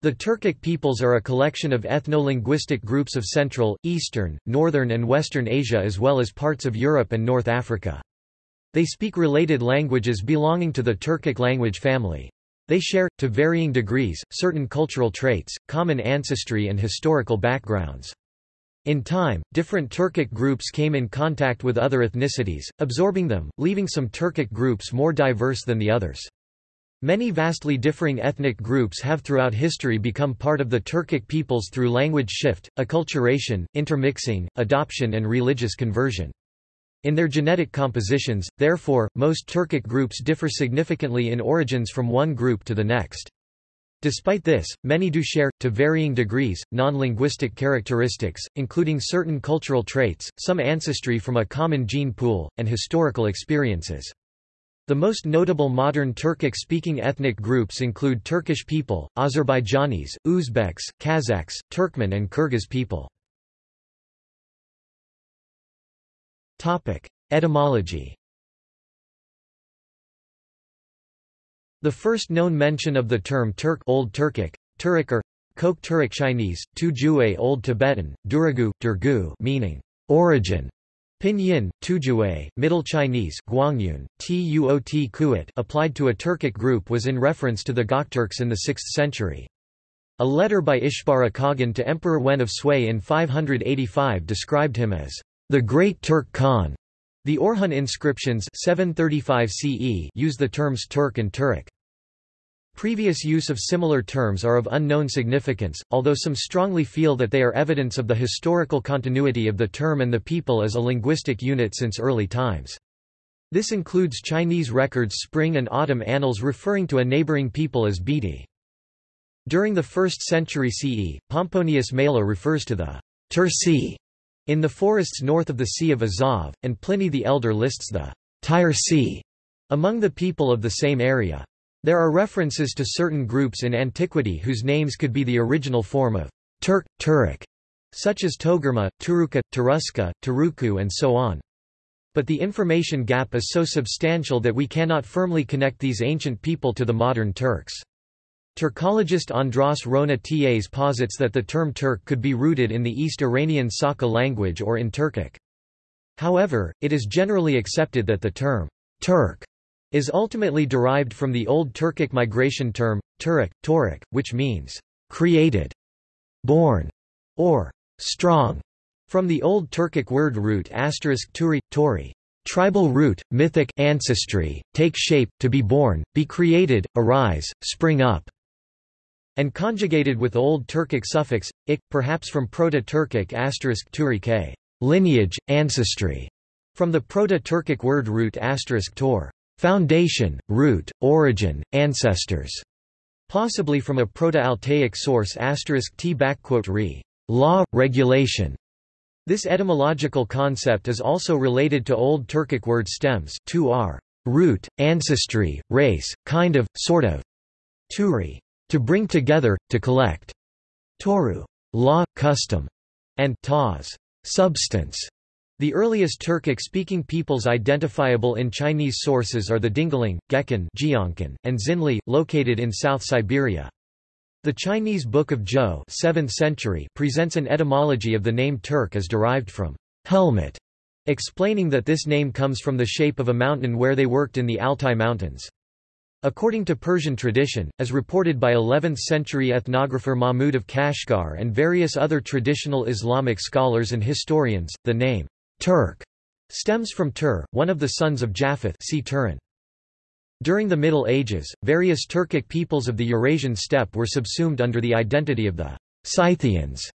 The Turkic peoples are a collection of ethno-linguistic groups of Central, Eastern, Northern and Western Asia as well as parts of Europe and North Africa. They speak related languages belonging to the Turkic language family. They share, to varying degrees, certain cultural traits, common ancestry and historical backgrounds. In time, different Turkic groups came in contact with other ethnicities, absorbing them, leaving some Turkic groups more diverse than the others. Many vastly differing ethnic groups have throughout history become part of the Turkic peoples through language shift, acculturation, intermixing, adoption and religious conversion. In their genetic compositions, therefore, most Turkic groups differ significantly in origins from one group to the next. Despite this, many do share, to varying degrees, non-linguistic characteristics, including certain cultural traits, some ancestry from a common gene pool, and historical experiences. The most notable modern Turkic-speaking ethnic groups include Turkish people, Azerbaijanis, Uzbeks, Kazakhs, Turkmen and Kyrgyz people. Etymology The first known mention of the term Turk Old Turkic, Turkic or Kok Turkic Chinese, Tujue Old Tibetan, Duragu, Durgu meaning origin, Pinyin, Tujue, Middle Chinese Guangyun, Tuot Kuat applied to a Turkic group was in reference to the Gokturks in the 6th century. A letter by Ishbara Khagan to Emperor Wen of Sui in 585 described him as the Great Turk Khan. The Orkhon inscriptions 735 CE use the terms Turk and Turek. Previous use of similar terms are of unknown significance, although some strongly feel that they are evidence of the historical continuity of the term and the people as a linguistic unit since early times. This includes Chinese records spring and autumn annals referring to a neighboring people as Bidi. During the 1st century CE, Pomponius Mela refers to the Turci in the forests north of the Sea of Azov, and Pliny the Elder lists the Sea among the people of the same area. There are references to certain groups in antiquity whose names could be the original form of Turk, Turek, such as Togarma, Turuka, Turuska, Turuku and so on. But the information gap is so substantial that we cannot firmly connect these ancient people to the modern Turks. Turkologist Andras Rona Tas posits that the term Turk could be rooted in the East Iranian Saka language or in Turkic. However, it is generally accepted that the term Turk is ultimately derived from the Old Turkic migration term, Turek, Torik, which means created, born, or strong, from the Old Turkic word root asterisk turi, tori, tribal root, mythic ancestry, take shape, to be born, be created, arise, spring up, and conjugated with Old Turkic suffix, ik, perhaps from Proto-Turkic asterisk turi k, lineage, ancestry, from the Proto-Turkic word root asterisk tor foundation, root, origin, ancestors, possibly from a Proto-Altaic source t re law, regulation. This etymological concept is also related to Old Turkic word stems to r, root, ancestry, race, kind of, sort of, turi, to bring together, to collect, toru, law, custom, and taz, substance. The earliest Turkic-speaking peoples identifiable in Chinese sources are the Dingling, Gekan and Xinli, located in South Siberia. The Chinese Book of Zhou 7th century presents an etymology of the name Turk as derived from helmet, explaining that this name comes from the shape of a mountain where they worked in the Altai Mountains. According to Persian tradition, as reported by 11th-century ethnographer Mahmud of Kashgar and various other traditional Islamic scholars and historians, the name Turk stems from Tur, one of the sons of Japheth see Turin. During the Middle Ages, various Turkic peoples of the Eurasian steppe were subsumed under the identity of the Scythians.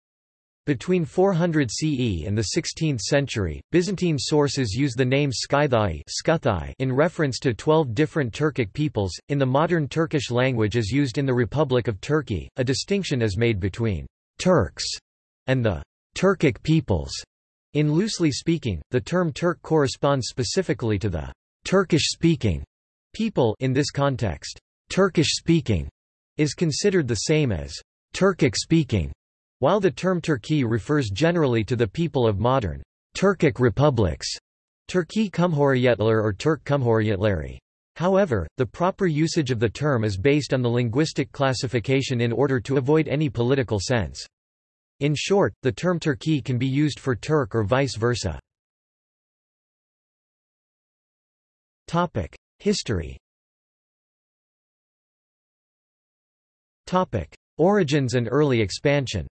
Between 400 CE and the 16th century, Byzantine sources use the name Skythai in reference to 12 different Turkic peoples. In the modern Turkish language as used in the Republic of Turkey, a distinction is made between Turks and the Turkic peoples. In loosely speaking, the term Turk corresponds specifically to the Turkish-speaking people in this context. Turkish-speaking is considered the same as Turkic-speaking, while the term Turkey refers generally to the people of modern Turkic republics, Turkey Cumhuriyetler or Turk Cumhuriyetleri. However, the proper usage of the term is based on the linguistic classification in order to avoid any political sense. In short, the term Turkey can be used for Turk or vice versa. History Origins and early expansion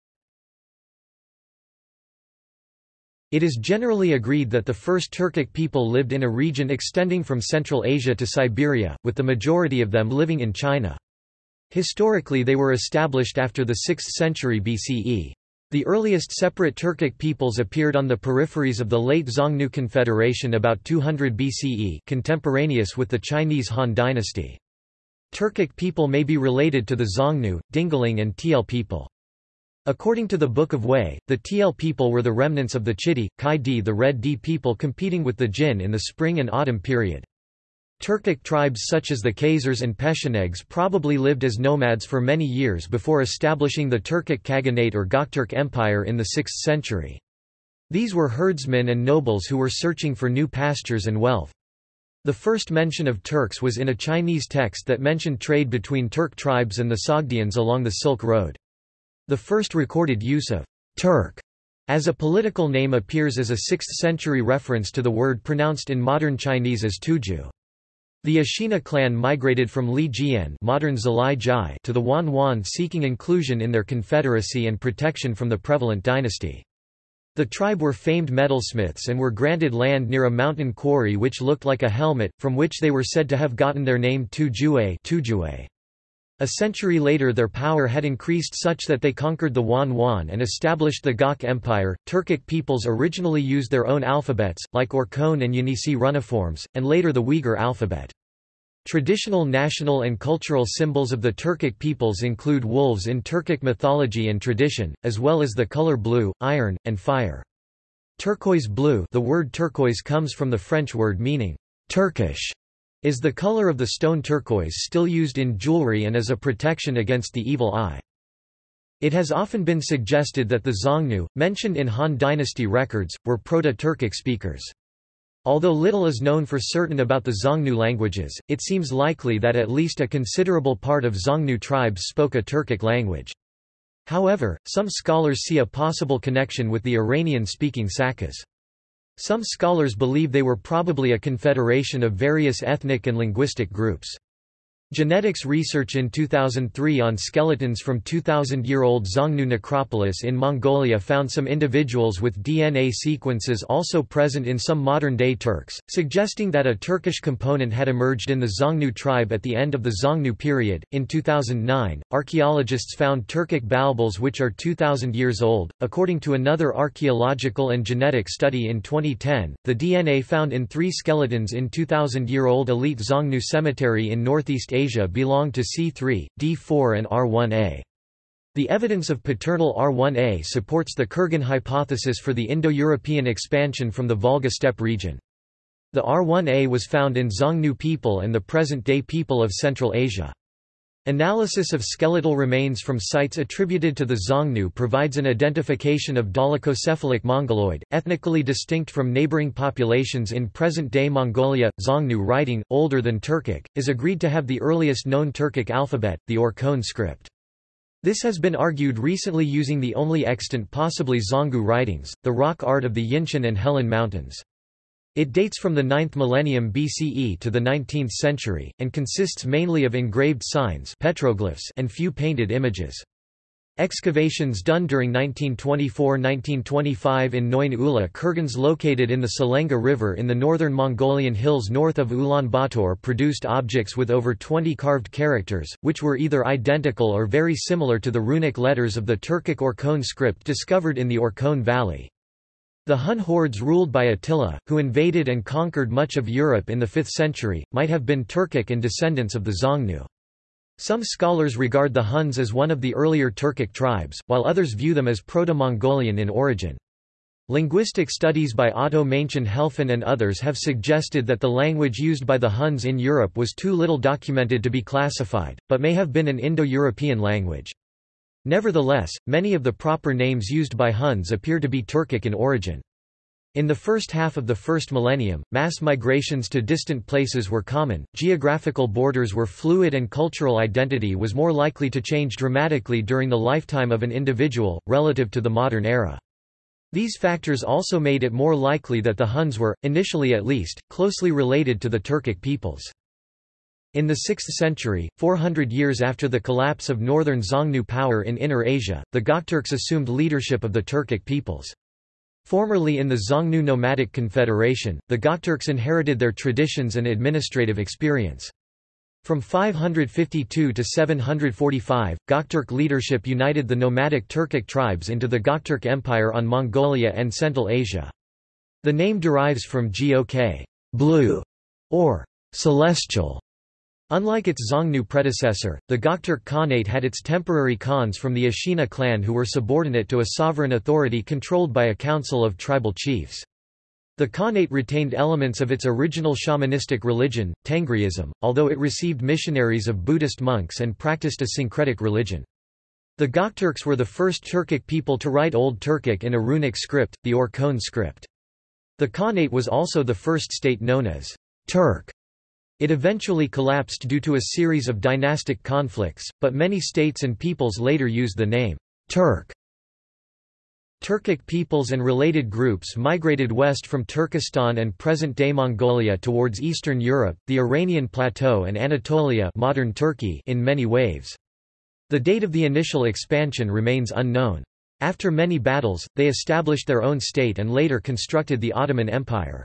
It is generally agreed that the first Turkic people lived in a region extending from Central Asia to Siberia, with the majority of them living in China. Historically they were established after the 6th century BCE. The earliest separate Turkic peoples appeared on the peripheries of the late Xiongnu Confederation about 200 BCE contemporaneous with the Chinese Han dynasty. Turkic people may be related to the Xiongnu, Dingling and Tiele people. According to the Book of Wei, the Tiele people were the remnants of the Chidi, Kai Di the Red Di people competing with the Jin in the spring and autumn period. Turkic tribes such as the Khazars and Pechenegs probably lived as nomads for many years before establishing the Turkic Khaganate or Gokturk Empire in the 6th century. These were herdsmen and nobles who were searching for new pastures and wealth. The first mention of Turks was in a Chinese text that mentioned trade between Turk tribes and the Sogdians along the Silk Road. The first recorded use of Turk as a political name appears as a 6th-century reference to the word pronounced in modern Chinese as Tuju. The Ashina clan migrated from Li Jian modern Zalai Jai to the Wan Wan seeking inclusion in their confederacy and protection from the prevalent dynasty. The tribe were famed metalsmiths and were granted land near a mountain quarry which looked like a helmet, from which they were said to have gotten their name Tujue a century later their power had increased such that they conquered the Wan Wan and established the Gok Empire. Turkic peoples originally used their own alphabets, like Orkhon and Yenisei runiforms, and later the Uyghur alphabet. Traditional national and cultural symbols of the Turkic peoples include wolves in Turkic mythology and tradition, as well as the color blue, iron, and fire. Turquoise blue the word turquoise comes from the French word meaning Turkish is the color of the stone turquoise still used in jewelry and as a protection against the evil eye. It has often been suggested that the Xiongnu, mentioned in Han dynasty records, were Proto-Turkic speakers. Although little is known for certain about the Xiongnu languages, it seems likely that at least a considerable part of Xiongnu tribes spoke a Turkic language. However, some scholars see a possible connection with the Iranian-speaking Sakas. Some scholars believe they were probably a confederation of various ethnic and linguistic groups. Genetics research in 2003 on skeletons from 2,000-year-old Xiongnu necropolis in Mongolia found some individuals with DNA sequences also present in some modern-day Turks, suggesting that a Turkish component had emerged in the Xiongnu tribe at the end of the Xiongnu period. In 2009, archaeologists found Turkic balbals which are 2,000 years old. According to another archaeological and genetic study in 2010, the DNA found in three skeletons in 2,000-year-old elite Xiongnu cemetery in northeast Asia belong to C3, D4 and R1a. The evidence of paternal R1a supports the Kurgan hypothesis for the Indo-European expansion from the Volga steppe region. The R1a was found in Xiongnu people and the present-day people of Central Asia. Analysis of skeletal remains from sites attributed to the Xiongnu provides an identification of dolichocephalic mongoloid, ethnically distinct from neighboring populations in present-day Mongolia. Xiongnu writing, older than Turkic, is agreed to have the earliest known Turkic alphabet, the Orkhon script. This has been argued recently using the only extant possibly Xiongnu writings, the rock art of the Yinshan and Helan Mountains. It dates from the 9th millennium BCE to the 19th century, and consists mainly of engraved signs petroglyphs and few painted images. Excavations done during 1924–1925 in Noin Ula kurgans located in the Selenga River in the northern Mongolian hills north of Ulaanbaatar produced objects with over 20 carved characters, which were either identical or very similar to the runic letters of the Turkic Orkhon script discovered in the Orkhon Valley. The Hun hordes ruled by Attila, who invaded and conquered much of Europe in the 5th century, might have been Turkic and descendants of the Xiongnu. Some scholars regard the Huns as one of the earlier Turkic tribes, while others view them as Proto-Mongolian in origin. Linguistic studies by Otto Maenchen Helfen and others have suggested that the language used by the Huns in Europe was too little documented to be classified, but may have been an Indo-European language. Nevertheless, many of the proper names used by Huns appear to be Turkic in origin. In the first half of the first millennium, mass migrations to distant places were common, geographical borders were fluid and cultural identity was more likely to change dramatically during the lifetime of an individual, relative to the modern era. These factors also made it more likely that the Huns were, initially at least, closely related to the Turkic peoples. In the 6th century, 400 years after the collapse of northern Xiongnu power in Inner Asia, the Gokturks assumed leadership of the Turkic peoples. Formerly in the Xiongnu Nomadic Confederation, the Gokturks inherited their traditions and administrative experience. From 552 to 745, Gokturk leadership united the nomadic Turkic tribes into the Gokturk Empire on Mongolia and Central Asia. The name derives from Gok blue, or celestial, Unlike its Xiongnu predecessor, the Gokturk Khanate had its temporary khans from the Ashina clan who were subordinate to a sovereign authority controlled by a council of tribal chiefs. The Khanate retained elements of its original shamanistic religion, Tengriism, although it received missionaries of Buddhist monks and practiced a syncretic religion. The Gokturks were the first Turkic people to write Old Turkic in a runic script, the Orkhon script. The Khanate was also the first state known as Turk it eventually collapsed due to a series of dynastic conflicts, but many states and peoples later used the name Turk. Turkic peoples and related groups migrated west from Turkestan and present-day Mongolia towards Eastern Europe, the Iranian Plateau and Anatolia modern Turkey in many waves. The date of the initial expansion remains unknown. After many battles, they established their own state and later constructed the Ottoman Empire.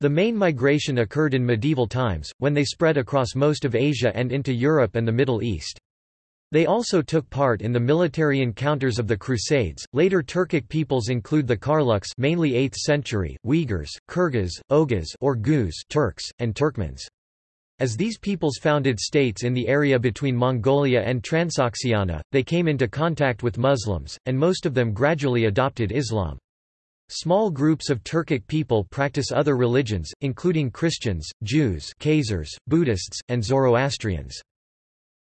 The main migration occurred in medieval times, when they spread across most of Asia and into Europe and the Middle East. They also took part in the military encounters of the Crusades. Later Turkic peoples include the Karluks, mainly 8th century, Uyghurs, Kyrgyz, Oghuz or Guz Turks, and Turkmens. As these peoples founded states in the area between Mongolia and Transoxiana, they came into contact with Muslims, and most of them gradually adopted Islam. Small groups of Turkic people practice other religions, including Christians, Jews Khazars, Buddhists, and Zoroastrians.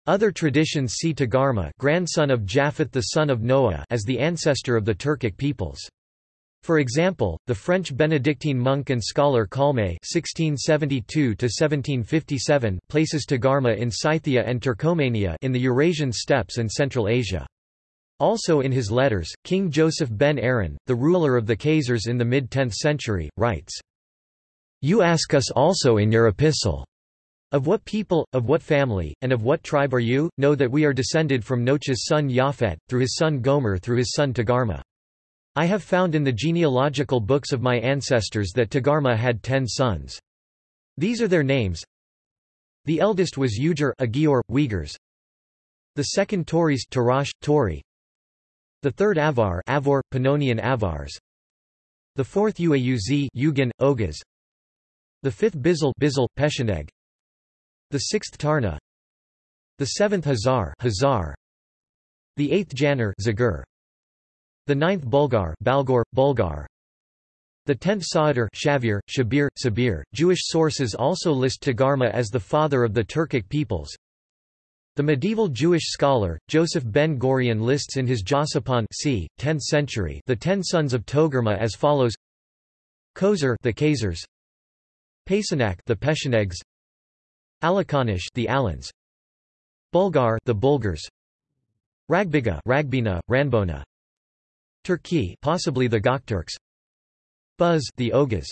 Other traditions see Tagarma grandson of Japheth the son of Noah as the ancestor of the Turkic peoples. For example, the French Benedictine monk and scholar Calmet (1672–1757) places Tagarma in Scythia and Turkomania in the Eurasian steppes and Central Asia. Also in his letters, King Joseph ben Aaron, the ruler of the Khazars in the mid-10th century, writes, You ask us also in your epistle, of what people, of what family, and of what tribe are you? Know that we are descended from Noach's son Japhet, through his son Gomer through his son Togarma. I have found in the genealogical books of my ancestors that Togarma had ten sons. These are their names. The eldest was Ujar Agior, Uyghurs. The second Tories Tarash, Tori. The third Avar Avor, Pannonian Avars. The fourth Uauz Ugan, Oghuz. The fifth Bizil Bizil, Pesheneg. The sixth Tarna. The seventh Hazar Hazar. The eighth Janur Zagur. The ninth Bulgar Balgor, Bulgar. The tenth Sa'adir Shavir, Shabir, Sabir. Jewish sources also list Togarma as the father of the Turkic peoples. The medieval Jewish scholar, Joseph ben Gurion lists in his Josipon c. 10th century the ten sons of Togarma as follows. Khosar the Khazars. Pasanak the Peshenegs Alakanish the Alans. Bulgar the Bulgars. Ragbiga Ragbina, Ranbona. Turki possibly the Gokturks. Buz the Oghuz.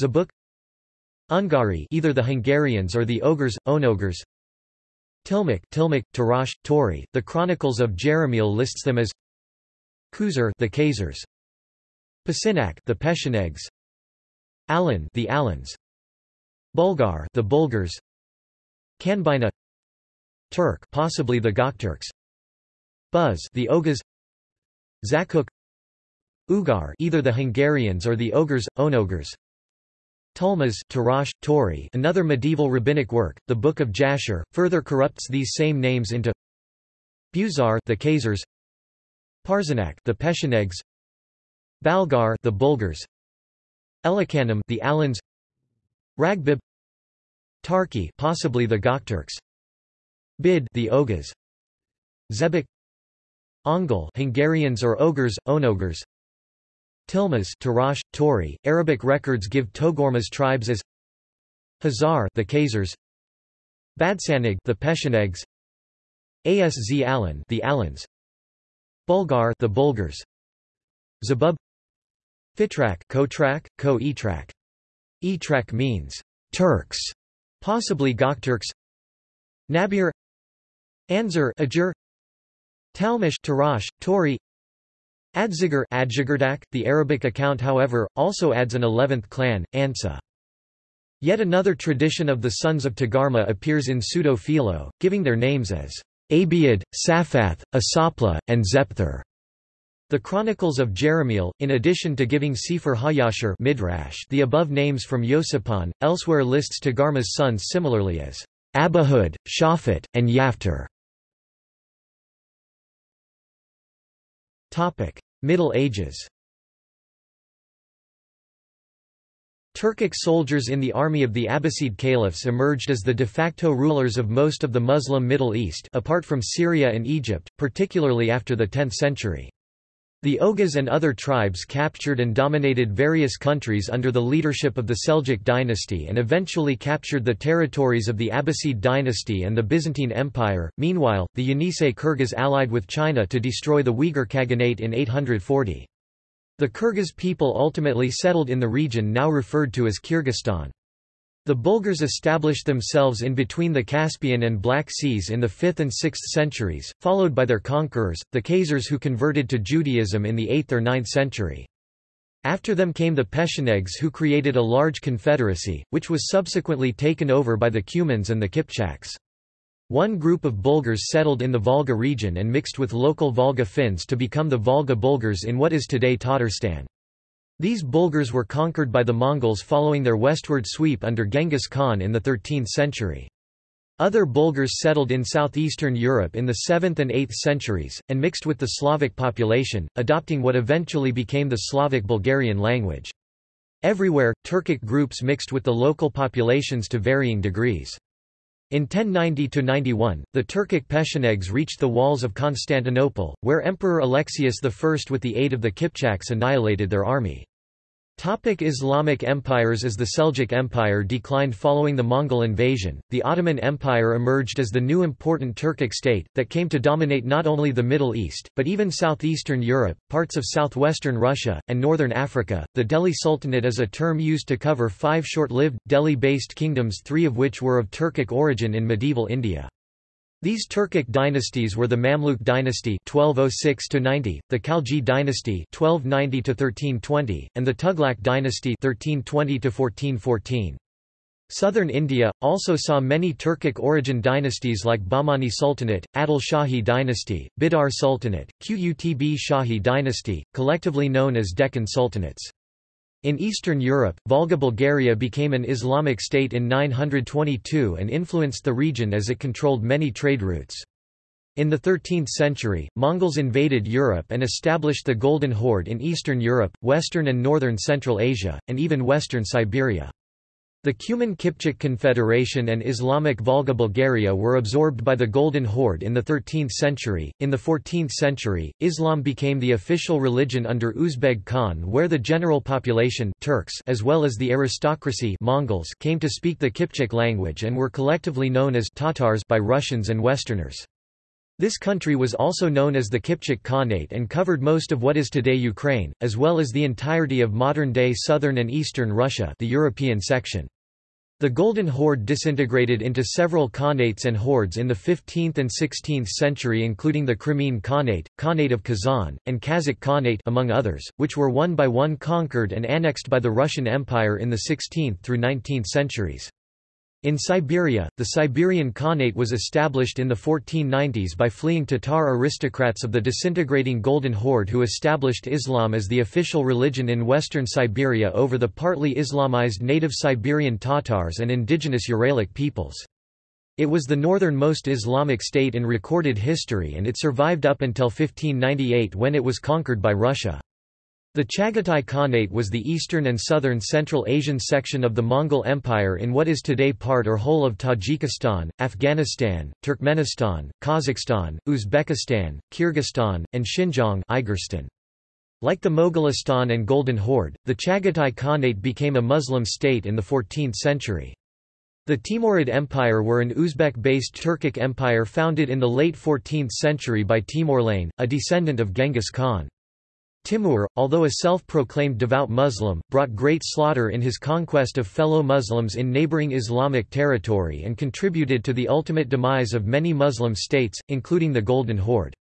Zabuk. Ungari either the Hungarians or the Ogres, Onogres Tilmuk, Tilmuk, Tarash, Tori. The Chronicles of Jerahmeel lists them as Khuzar, the Khazars, Pasinak, the Peshenegs, Alan, the Alans, Bulgar, the Bulgars, Kanbina, Turk, possibly the Gokturks, Buz, the Oghuz, Zakuk, Ugar, either the Hungarians or the Ogres, Onogres, Tulmas Tarash, Tori another medieval rabbinic work, the Book of Jasher, further corrupts these same names into Buzar the Khazars, Parzanak the Peshenegs, Balgar the Bulgars, Elikanim the Alans, Ragbib Tarki possibly the Gokturks, Bid the Oghuz, Zebek Ongol Hungarians or Ogres, Onogres Tilmas Tarash, Tori. Arabic records give Togormas tribes as Hazar the Khazars Badsanig the Pechenegs Azz Alan the Alans Bulgar the Bulgars Zabub Fitrak Kotrak, Ko-Etrak. Etrak means Turks, possibly Gokturks. Nabir Anzur Ajur Talmish Tarash, Tori Adjigardak, the Arabic account however, also adds an eleventh clan, Ansa. Yet another tradition of the sons of Togarma appears in Pseudo-Philo, giving their names as Abiad, Saphath, Asapla, and Zepthur. The Chronicles of Jerahmeel, in addition to giving Sefer HaYashar Midrash the above names from Yosipon, elsewhere lists Togarma's sons similarly as Abahud, Shaphat, and Yaftar. Middle Ages Turkic soldiers in the army of the Abbasid caliphs emerged as the de facto rulers of most of the Muslim Middle East apart from Syria and Egypt, particularly after the 10th century. The Oghuz and other tribes captured and dominated various countries under the leadership of the Seljuk dynasty and eventually captured the territories of the Abbasid dynasty and the Byzantine Empire. Meanwhile, the Yenisei Kyrgyz allied with China to destroy the Uyghur Khaganate in 840. The Kyrgyz people ultimately settled in the region now referred to as Kyrgyzstan. The Bulgars established themselves in between the Caspian and Black Seas in the 5th and 6th centuries, followed by their conquerors, the Khazars who converted to Judaism in the 8th or 9th century. After them came the Pechenegs who created a large confederacy, which was subsequently taken over by the Cumans and the Kipchaks. One group of Bulgars settled in the Volga region and mixed with local Volga Finns to become the Volga Bulgars in what is today Tatarstan. These Bulgars were conquered by the Mongols following their westward sweep under Genghis Khan in the 13th century. Other Bulgars settled in southeastern Europe in the 7th and 8th centuries, and mixed with the Slavic population, adopting what eventually became the Slavic Bulgarian language. Everywhere, Turkic groups mixed with the local populations to varying degrees. In 1090–91, the Turkic Pechenegs reached the walls of Constantinople, where Emperor Alexius I with the aid of the Kipchaks annihilated their army. Topic Islamic empires As the Seljuk Empire declined following the Mongol invasion, the Ottoman Empire emerged as the new important Turkic state, that came to dominate not only the Middle East, but even southeastern Europe, parts of southwestern Russia, and northern Africa. The Delhi Sultanate is a term used to cover five short-lived, Delhi-based kingdoms three of which were of Turkic origin in medieval India. These Turkic dynasties were the Mamluk dynasty 1206 90, the Khalji dynasty 1290 1320, and the Tughlaq dynasty 1320 1414. Southern India also saw many Turkic origin dynasties like Bahmani Sultanate, Adil Shahi dynasty, Bidar Sultanate, Qutb Shahi dynasty, collectively known as Deccan Sultanates. In Eastern Europe, Volga Bulgaria became an Islamic state in 922 and influenced the region as it controlled many trade routes. In the 13th century, Mongols invaded Europe and established the Golden Horde in Eastern Europe, Western and Northern Central Asia, and even Western Siberia. The Cuman Kipchak Confederation and Islamic Volga Bulgaria were absorbed by the Golden Horde in the 13th century. In the 14th century, Islam became the official religion under Uzbeg Khan, where the general population Turks as well as the aristocracy Mongols came to speak the Kipchak language and were collectively known as Tatars by Russians and Westerners. This country was also known as the Kipchak Khanate and covered most of what is today Ukraine, as well as the entirety of modern-day southern and eastern Russia the European section. The Golden Horde disintegrated into several Khanates and hordes in the 15th and 16th century including the Crimean Khanate, Khanate of Kazan, and Kazakh Khanate among others, which were one by one conquered and annexed by the Russian Empire in the 16th through 19th centuries. In Siberia, the Siberian Khanate was established in the 1490s by fleeing Tatar aristocrats of the disintegrating Golden Horde who established Islam as the official religion in western Siberia over the partly Islamized native Siberian Tatars and indigenous Uralic peoples. It was the northernmost Islamic state in recorded history and it survived up until 1598 when it was conquered by Russia. The Chagatai Khanate was the eastern and southern Central Asian section of the Mongol Empire in what is today part or whole of Tajikistan, Afghanistan, Turkmenistan, Kazakhstan, Uzbekistan, Kyrgyzstan, and Xinjiang Like the Mogolistan and Golden Horde, the Chagatai Khanate became a Muslim state in the 14th century. The Timurid Empire were an Uzbek-based Turkic empire founded in the late 14th century by Timurlane, a descendant of Genghis Khan. Timur, although a self-proclaimed devout Muslim, brought great slaughter in his conquest of fellow Muslims in neighboring Islamic territory and contributed to the ultimate demise of many Muslim states, including the Golden Horde.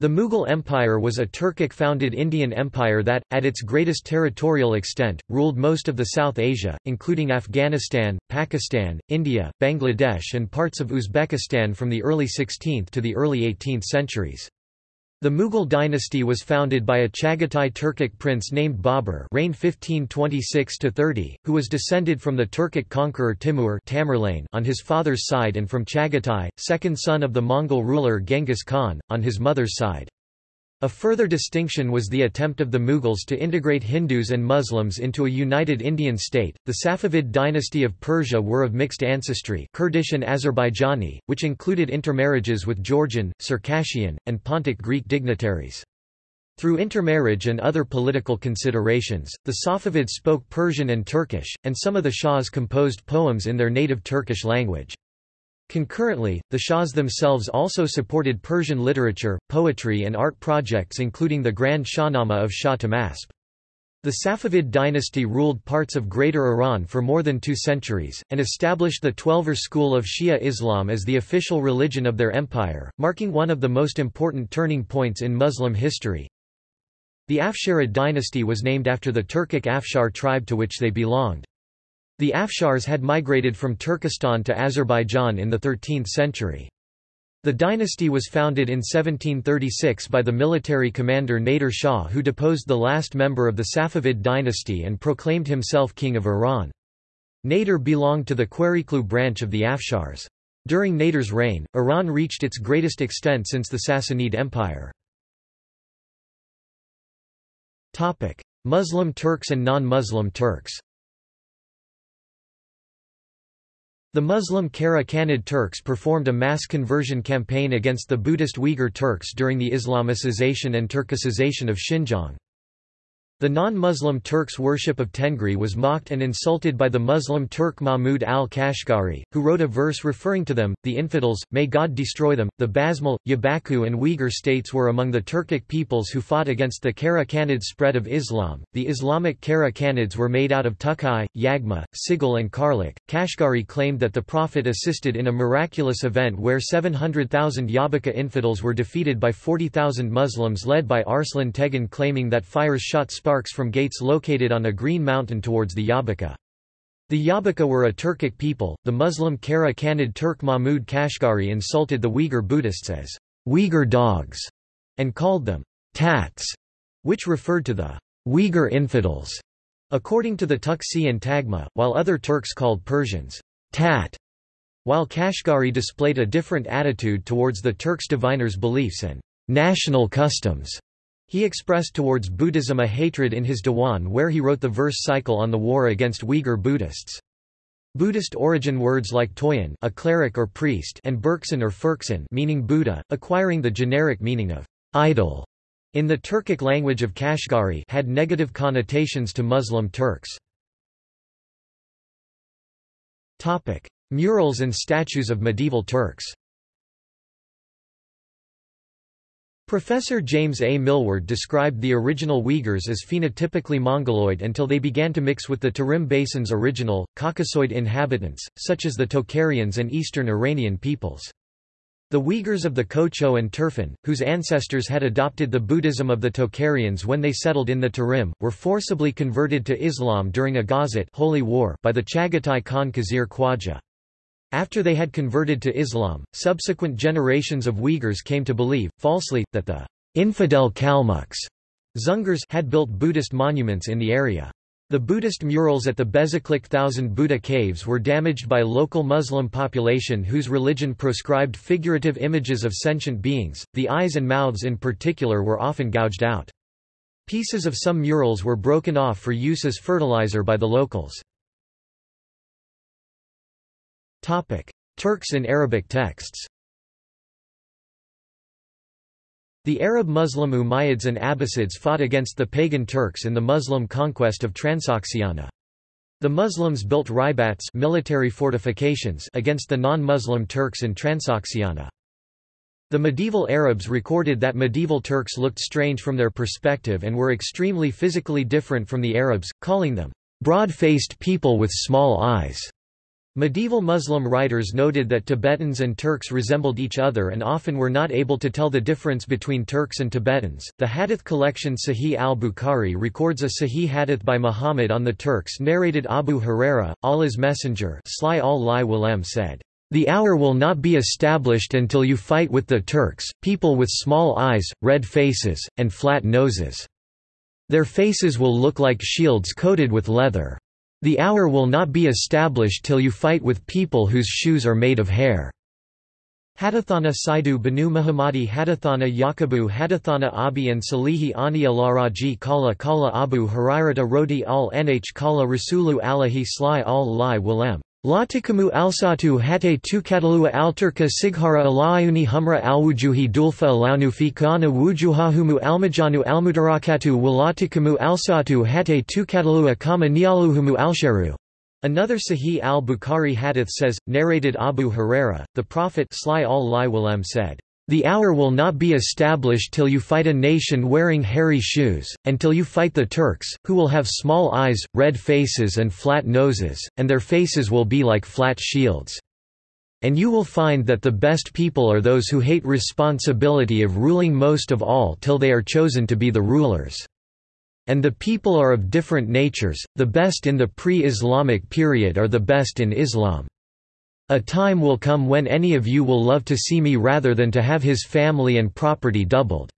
The Mughal Empire was a Turkic-founded Indian empire that, at its greatest territorial extent, ruled most of the South Asia, including Afghanistan, Pakistan, India, Bangladesh and parts of Uzbekistan from the early 16th to the early 18th centuries. The Mughal dynasty was founded by a Chagatai Turkic prince named Babur reigned 1526–30, who was descended from the Turkic conqueror Timur Tamerlane on his father's side and from Chagatai, second son of the Mongol ruler Genghis Khan, on his mother's side. A further distinction was the attempt of the Mughals to integrate Hindus and Muslims into a united Indian state. The Safavid dynasty of Persia were of mixed ancestry, Kurdish and Azerbaijani, which included intermarriages with Georgian, Circassian, and Pontic Greek dignitaries. Through intermarriage and other political considerations, the Safavids spoke Persian and Turkish, and some of the Shahs composed poems in their native Turkish language. Concurrently, the Shahs themselves also supported Persian literature, poetry and art projects including the Grand Shahnama of Shah Tahmasp. The Safavid dynasty ruled parts of Greater Iran for more than two centuries, and established the Twelver school of Shia Islam as the official religion of their empire, marking one of the most important turning points in Muslim history. The Afsharid dynasty was named after the Turkic Afshar tribe to which they belonged. The Afshars had migrated from Turkestan to Azerbaijan in the 13th century. The dynasty was founded in 1736 by the military commander Nader Shah who deposed the last member of the Safavid dynasty and proclaimed himself king of Iran. Nader belonged to the Qereqlu branch of the Afshars. During Nader's reign, Iran reached its greatest extent since the Sassanid Empire. Muslim Turks and non-Muslim Turks The Muslim Kara Khanid Turks performed a mass conversion campaign against the Buddhist Uyghur Turks during the Islamicization and Turkicization of Xinjiang. The non-Muslim Turks' worship of Tengri was mocked and insulted by the Muslim Turk Mahmud al-Kashgari, who wrote a verse referring to them, the infidels, may God destroy them. The Basmal, Yabaku and Uyghur states were among the Turkic peoples who fought against the Kara Khanid spread of Islam. The Islamic Kara Khanids were made out of Tukai, Yagma, Sigil and Karlik. Kashgari claimed that the Prophet assisted in a miraculous event where 700,000 Yabaka infidels were defeated by 40,000 Muslims led by Arslan Tegan claiming that fires shot sparks from gates located on a green mountain towards the Yabaka. The Yabaka were a Turkic people. The Muslim Kara Khanid Turk Mahmud Kashgari insulted the Uyghur Buddhists as Uyghur dogs and called them tats, which referred to the Uyghur infidels. According to the Tuksi and Tagma, while other Turks called Persians tat, while Kashgari displayed a different attitude towards the Turks' diviners' beliefs and national customs. He expressed towards Buddhism a hatred in his Diwan where he wrote the verse cycle on the war against Uyghur Buddhists. Buddhist origin words like Toyin a cleric or priest and Berksan or Furksan meaning Buddha, acquiring the generic meaning of idol in the Turkic language of Kashgari had negative connotations to Muslim Turks. Murals and statues of medieval Turks Professor James A. Millward described the original Uyghurs as phenotypically Mongoloid until they began to mix with the Tarim Basin's original, Caucasoid inhabitants, such as the Tocharians and eastern Iranian peoples. The Uyghurs of the Kocho and Turfan, whose ancestors had adopted the Buddhism of the Tocharians when they settled in the Tarim, were forcibly converted to Islam during a Ghazat holy war by the Chagatai Khan Khizr Khwaja. After they had converted to Islam, subsequent generations of Uyghurs came to believe, falsely, that the infidel Kalmucks Dzungars had built Buddhist monuments in the area. The Buddhist murals at the Bezeklik Thousand Buddha caves were damaged by local Muslim population whose religion proscribed figurative images of sentient beings, the eyes and mouths in particular were often gouged out. Pieces of some murals were broken off for use as fertilizer by the locals. Turks in Arabic texts The Arab Muslim Umayyads and Abbasids fought against the pagan Turks in the Muslim conquest of Transoxiana. The Muslims built ribats military fortifications against the non-Muslim Turks in Transoxiana. The medieval Arabs recorded that medieval Turks looked strange from their perspective and were extremely physically different from the Arabs, calling them broad-faced people with small eyes. Medieval Muslim writers noted that Tibetans and Turks resembled each other and often were not able to tell the difference between Turks and Tibetans. The Hadith collection Sahih al-Bukhari records a Sahih Hadith by Muhammad on the Turks narrated Abu Huraira, Allah's messenger Sly al said, the hour will not be established until you fight with the Turks, people with small eyes, red faces, and flat noses. Their faces will look like shields coated with leather. The hour will not be established till you fight with people whose shoes are made of hair. Hadathana Saidu Banu Muhammadi Hadathana Yakubu Hadathana Abi and Salihi Ani Alaraji Kala Kala Abu Hurairata Rodi al Nh Kala Rasulu Alahi Sly al Lai Walem Latikamu alsatu hate tukadalua alturka sighara alayuni humra alwujuhi dulfa alaunufi kana wujuhahumu almajanu almudarakatu walatikamu alsatu hate tukadalua kama nialuhumu alsharu. Another Sahih al-Bukhari hadith says, narrated Abu Huraira, the Prophet said, the hour will not be established till you fight a nation wearing hairy shoes, and till you fight the Turks, who will have small eyes, red faces and flat noses, and their faces will be like flat shields. And you will find that the best people are those who hate responsibility of ruling most of all till they are chosen to be the rulers. And the people are of different natures, the best in the pre-Islamic period are the best in Islam. A time will come when any of you will love to see me rather than to have his family and property doubled.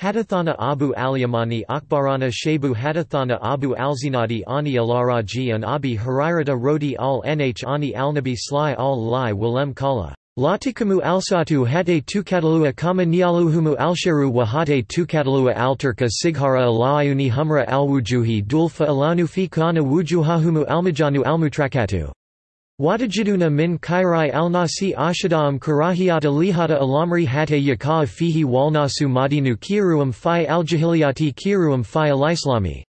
Hadathana Abu al-Yamani Akbarana Shebu Hadathana Abu al-Zinadi Ani al-Araji and Abi Hurairata Rodi al-Nh Ani al-Nabi Sly al-Lai Walem Kala. Latikamu alsatu hate tukatalua kama nialuhumu alsharu wa hate tukatalua alturka sighara alayuni humra alwujuhi dulfa alanufi kana wujuhahumu almajanu almutrakatu. Watajiduna min kairai alnasi ashadam karahiyata lihata alamri hate yaka fihi walnasu madinu kiruam fi aljahiliyati kiruam fi alislami.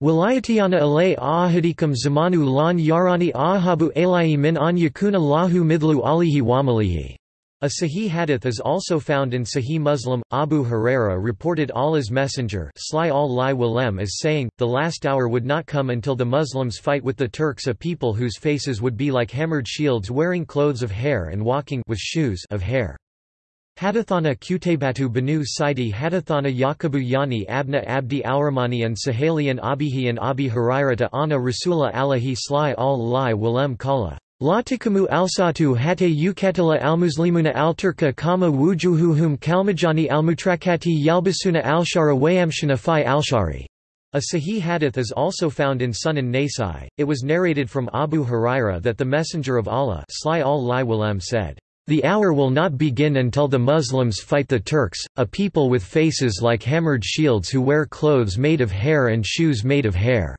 Wilayatiyana alay ahadikam zamanu lan yarani ahabu alai min an yakuna lahu midlu alihi wamalihi. A Sahih hadith is also found in Sahih Muslim. Abu Huraira reported Allah's messenger al as saying, The last hour would not come until the Muslims fight with the Turks a people whose faces would be like hammered shields wearing clothes of hair and walking with shoes of hair. Hadathana Qutaybatu banu Saidi Hadathana Yakubu Yani Abna Abdi Awramani and Sahalian Abihi and Abi Hurairata Anna Rasula Alahi Sly al-Lai Walem Kala. Latikamu alsatu hate yukatila almuslimuna alturka kama wujuhuhum kalmajani almutrakati yalbasuna alshara wayamshana fi alshari. A Sahih hadith is also found in Sunan Nasai. It was narrated from Abu Huraira that the Messenger of Allah al said, The hour will not begin until the Muslims fight the Turks, a people with faces like hammered shields who wear clothes made of hair and shoes made of hair.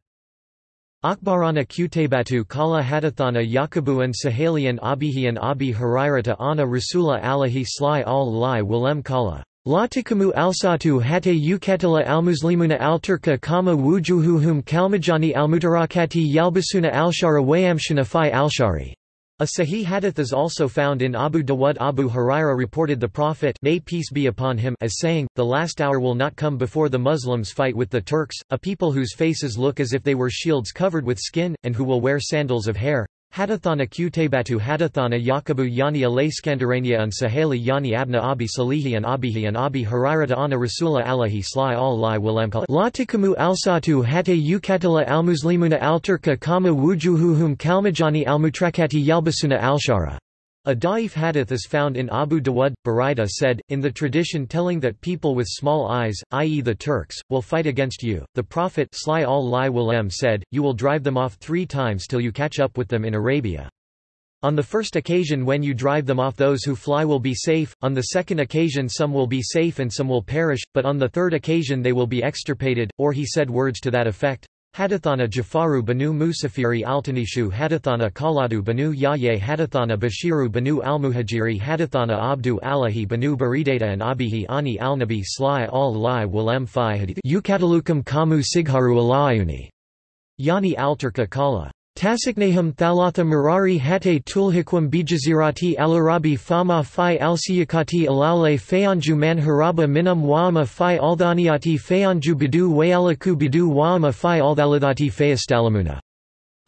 Akbarana Qutaybatu Kala Hadathana Yakubu and Sahalian Abihi and Abi Hurairata Anna Rasula Alahi Sly al Lai Walem Kala. Latikamu alsatu hate yukatila almuslimuna alturka kama wujuhuhum kalmajani almutarakati yalbasuna alshara wayamshana fi alshari. A Sahih hadith is also found in Abu Dawud Abu Huraira reported the Prophet may peace be upon him as saying, The last hour will not come before the Muslims fight with the Turks, a people whose faces look as if they were shields covered with skin, and who will wear sandals of hair. Hadathana Qutaybatu Hadathana Yakubu Yani Alayskandurania and Sahali Yani Abna Abi Salihi and Abihi and Abi Hurairata Anna Rasula Alahi Sly al Lai Walamkal Latikamu alsatu hate yukatila almuslimuna alturka kama wujuhuhum kalmajani almutrakati yalbasuna alshara. A da'if hadith is found in Abu Dawud. Buraida said, in the tradition telling that people with small eyes, i.e. the Turks, will fight against you, the Prophet said, You will drive them off three times till you catch up with them in Arabia. On the first occasion when you drive them off those who fly will be safe, on the second occasion some will be safe and some will perish, but on the third occasion they will be extirpated, or he said words to that effect. Hadathana Jafaru banu Musafiri Altanishu Hadathana Kaladu banu Yahye Hadathana Bashiru banu Almuhajiri Hadathana Abdu Alahi banu Baridata and Abihi Ani Alnabi Sly al-Lai Walem Fi Hadith Ukatalukam Kamu Sigharu Alayuni Yani Alturka Kala Tasiknahum thalatha Murari hate tulhikwam bijazirati alarabi fama fi alsiyakati alaule fayanju manharaba minam waama fi aldaniati fayanju bidu wayalaku bidu waama fi aldalidati fayastalamuna.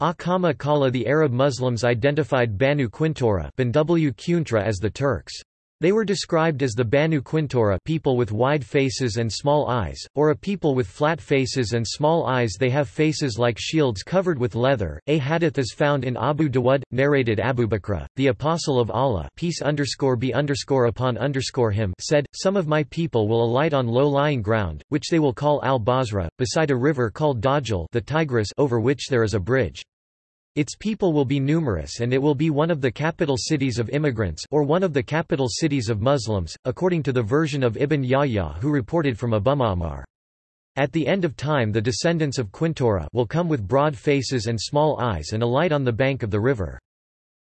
Akama Kala The Arab Muslims identified Banu Quintora as the Turks. They were described as the Banu Qantura people with wide faces and small eyes, or a people with flat faces and small eyes they have faces like shields covered with leather. A hadith is found in Abu Dawud, narrated Abu Bakr, the Apostle of Allah peace underscore be underscore upon underscore him said, Some of my people will alight on low-lying ground, which they will call al-Basra, beside a river called Dajlah the Tigris over which there is a bridge. Its people will be numerous and it will be one of the capital cities of immigrants or one of the capital cities of Muslims, according to the version of Ibn Yahya who reported from Abu Ma'mar. At the end of time the descendants of Qantura will come with broad faces and small eyes and alight on the bank of the river.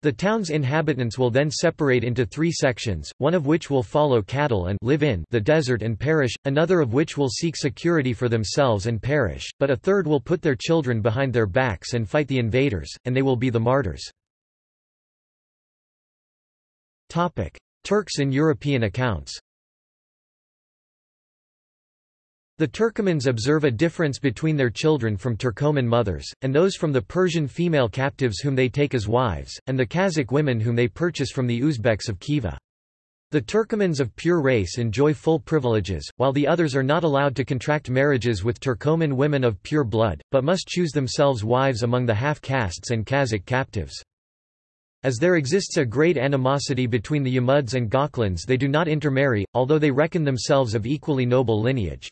The town's inhabitants will then separate into three sections, one of which will follow cattle and live in the desert and perish, another of which will seek security for themselves and perish, but a third will put their children behind their backs and fight the invaders, and they will be the martyrs. Turks in European accounts The Turkomans observe a difference between their children from Turkoman mothers, and those from the Persian female captives whom they take as wives, and the Kazakh women whom they purchase from the Uzbeks of Khiva. The Turkomans of pure race enjoy full privileges, while the others are not allowed to contract marriages with Turkoman women of pure blood, but must choose themselves wives among the half-castes and Kazakh captives. As there exists a great animosity between the Yamuds and Goklans they do not intermarry, although they reckon themselves of equally noble lineage.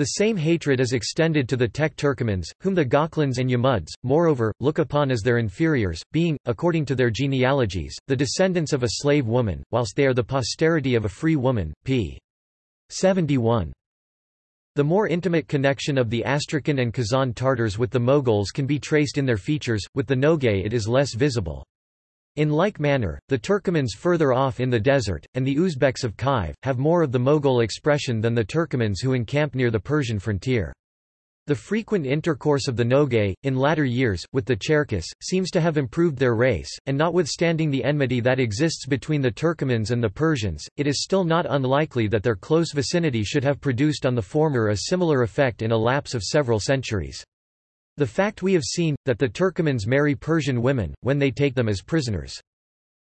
The same hatred is extended to the Tek Turkomans, whom the Goklans and Yamuds, moreover, look upon as their inferiors, being, according to their genealogies, the descendants of a slave woman, whilst they are the posterity of a free woman. p. 71. The more intimate connection of the Astrakhan and Kazan Tartars with the Moguls can be traced in their features, with the Nogay it is less visible. In like manner, the Turkomans further off in the desert, and the Uzbeks of Khiv, have more of the Mogul expression than the Turkomans who encamp near the Persian frontier. The frequent intercourse of the Nogay, in latter years, with the Cherkess, seems to have improved their race, and notwithstanding the enmity that exists between the Turkomans and the Persians, it is still not unlikely that their close vicinity should have produced on the former a similar effect in a lapse of several centuries. The fact we have seen, that the Turkomans marry Persian women, when they take them as prisoners.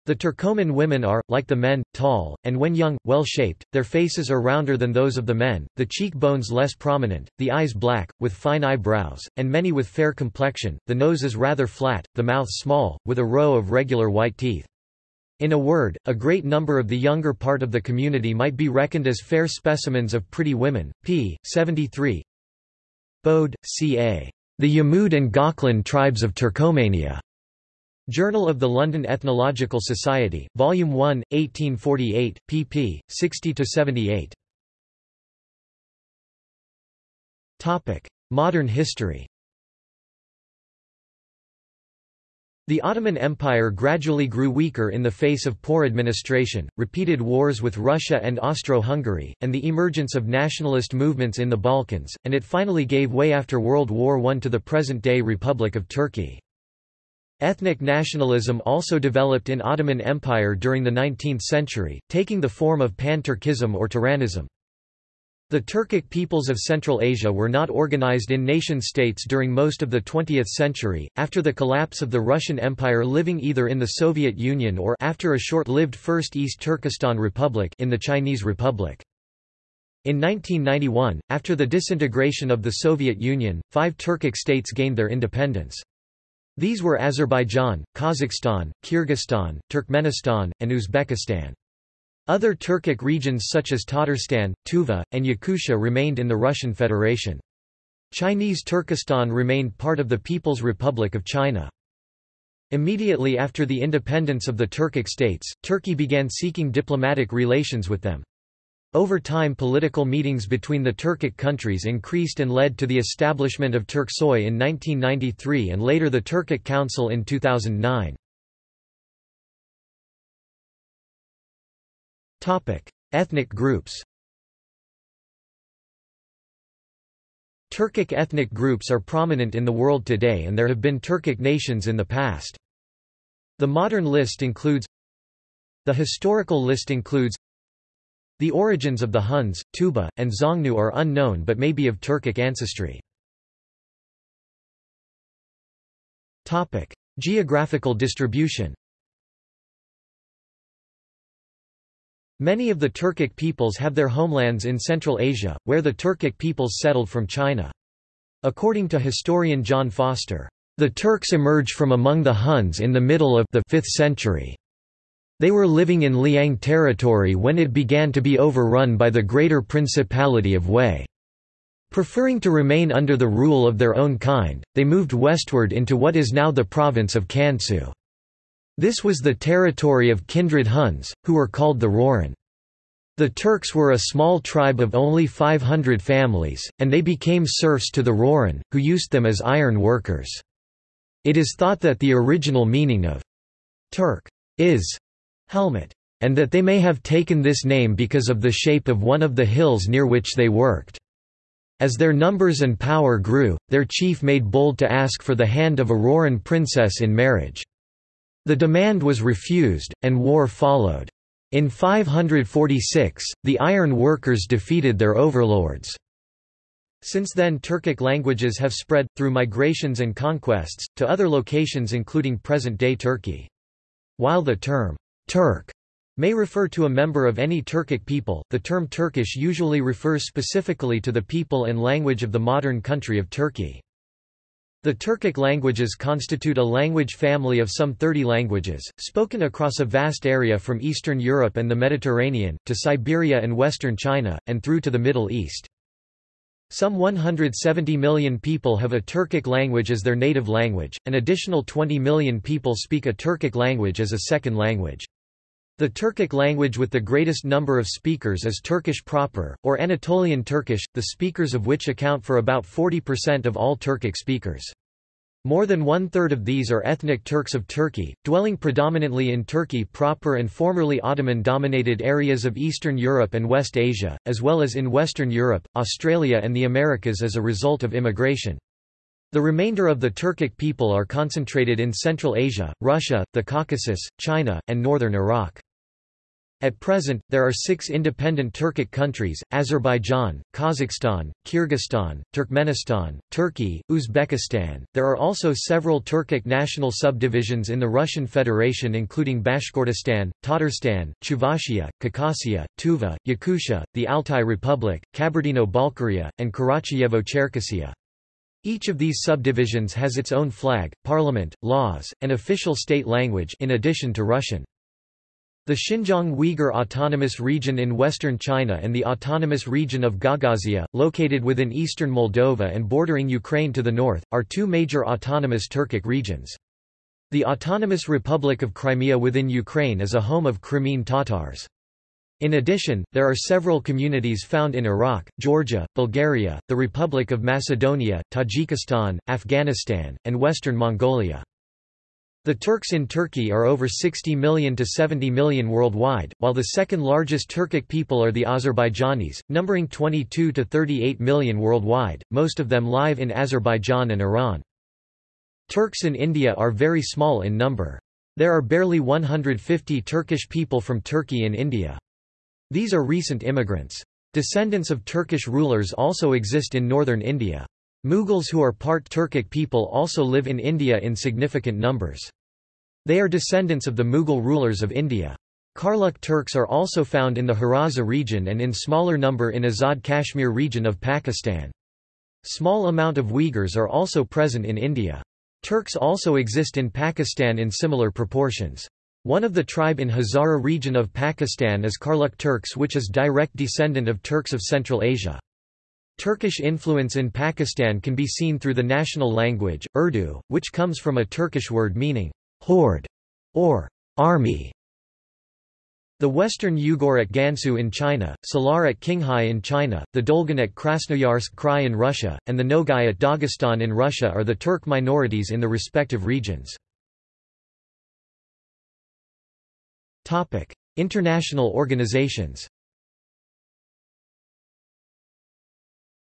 The Turkoman women are, like the men, tall, and when young, well-shaped, their faces are rounder than those of the men, the cheek bones less prominent, the eyes black, with fine eyebrows, and many with fair complexion, the nose is rather flat, the mouth small, with a row of regular white teeth. In a word, a great number of the younger part of the community might be reckoned as fair specimens of pretty women. p. 73 Bode, C.A. The Yamud and Goklan Tribes of Turkomania. Journal of the London Ethnological Society, Volume 1, 1848, pp. 60–78. Modern history The Ottoman Empire gradually grew weaker in the face of poor administration, repeated wars with Russia and Austro-Hungary, and the emergence of nationalist movements in the Balkans, and it finally gave way after World War I to the present-day Republic of Turkey. Ethnic nationalism also developed in Ottoman Empire during the 19th century, taking the form of pan-Turkism or Turanism. The Turkic peoples of Central Asia were not organized in nation-states during most of the 20th century, after the collapse of the Russian Empire living either in the Soviet Union or after a short-lived First East Turkestan Republic in the Chinese Republic. In 1991, after the disintegration of the Soviet Union, five Turkic states gained their independence. These were Azerbaijan, Kazakhstan, Kyrgyzstan, Turkmenistan, and Uzbekistan. Other Turkic regions such as Tatarstan, Tuva, and Yakutia remained in the Russian Federation. Chinese Turkestan remained part of the People's Republic of China. Immediately after the independence of the Turkic states, Turkey began seeking diplomatic relations with them. Over time political meetings between the Turkic countries increased and led to the establishment of Turksoy in 1993 and later the Turkic Council in 2009. Ethnic groups Turkic ethnic groups are prominent in the world today and there have been Turkic nations in the past. The modern list includes The historical list includes The origins of the Huns, Tuba, and Xiongnu are unknown but may be of Turkic ancestry. Geographical distribution Many of the Turkic peoples have their homelands in Central Asia, where the Turkic peoples settled from China. According to historian John Foster, the Turks emerged from among the Huns in the middle of the 5th century. They were living in Liang territory when it began to be overrun by the Greater Principality of Wei. Preferring to remain under the rule of their own kind, they moved westward into what is now the province of Kansu. This was the territory of kindred Huns, who were called the Rouran. The Turks were a small tribe of only 500 families, and they became serfs to the Rouran, who used them as iron workers. It is thought that the original meaning of Turk is helmet, and that they may have taken this name because of the shape of one of the hills near which they worked. As their numbers and power grew, their chief made bold to ask for the hand of a Rouran princess in marriage. The demand was refused, and war followed. In 546, the iron workers defeated their overlords. Since then Turkic languages have spread, through migrations and conquests, to other locations including present-day Turkey. While the term, Turk, may refer to a member of any Turkic people, the term Turkish usually refers specifically to the people and language of the modern country of Turkey. The Turkic languages constitute a language family of some 30 languages, spoken across a vast area from Eastern Europe and the Mediterranean, to Siberia and western China, and through to the Middle East. Some 170 million people have a Turkic language as their native language, an additional 20 million people speak a Turkic language as a second language. The Turkic language with the greatest number of speakers is Turkish proper, or Anatolian Turkish, the speakers of which account for about 40% of all Turkic speakers. More than one-third of these are ethnic Turks of Turkey, dwelling predominantly in Turkey proper and formerly Ottoman-dominated areas of Eastern Europe and West Asia, as well as in Western Europe, Australia and the Americas as a result of immigration. The remainder of the Turkic people are concentrated in Central Asia, Russia, the Caucasus, China, and northern Iraq. At present, there are six independent Turkic countries, Azerbaijan, Kazakhstan, Kyrgyzstan, Turkmenistan, Turkey, Uzbekistan. There are also several Turkic national subdivisions in the Russian Federation including Bashkortostan, Tatarstan, Chuvashia, Khakassia, Tuva, Yakutia, the Altai Republic, Kabardino-Balkaria, and Karachiyevo-Cherkessia. Each of these subdivisions has its own flag, parliament, laws, and official state language in addition to Russian. The Xinjiang Uyghur Autonomous Region in western China and the Autonomous Region of Gagauzia, located within eastern Moldova and bordering Ukraine to the north, are two major autonomous Turkic regions. The Autonomous Republic of Crimea within Ukraine is a home of Crimean Tatars. In addition, there are several communities found in Iraq, Georgia, Bulgaria, the Republic of Macedonia, Tajikistan, Afghanistan, and western Mongolia. The Turks in Turkey are over 60 million to 70 million worldwide, while the second largest Turkic people are the Azerbaijanis, numbering 22 to 38 million worldwide, most of them live in Azerbaijan and Iran. Turks in India are very small in number. There are barely 150 Turkish people from Turkey in India. These are recent immigrants. Descendants of Turkish rulers also exist in northern India. Mughals who are part Turkic people also live in India in significant numbers. They are descendants of the Mughal rulers of India. Karluk Turks are also found in the Hazara region and in smaller number in Azad Kashmir region of Pakistan. Small amount of Uyghurs are also present in India. Turks also exist in Pakistan in similar proportions. One of the tribe in Hazara region of Pakistan is Karluk Turks which is direct descendant of Turks of Central Asia. Turkish influence in Pakistan can be seen through the national language, Urdu, which comes from a Turkish word meaning horde or army. The Western Yugur at Gansu in China, Salar at Qinghai in China, the Dolgan at Krasnoyarsk Krai in Russia, and the Nogai at Dagestan in Russia are the Turk minorities in the respective regions. International organizations.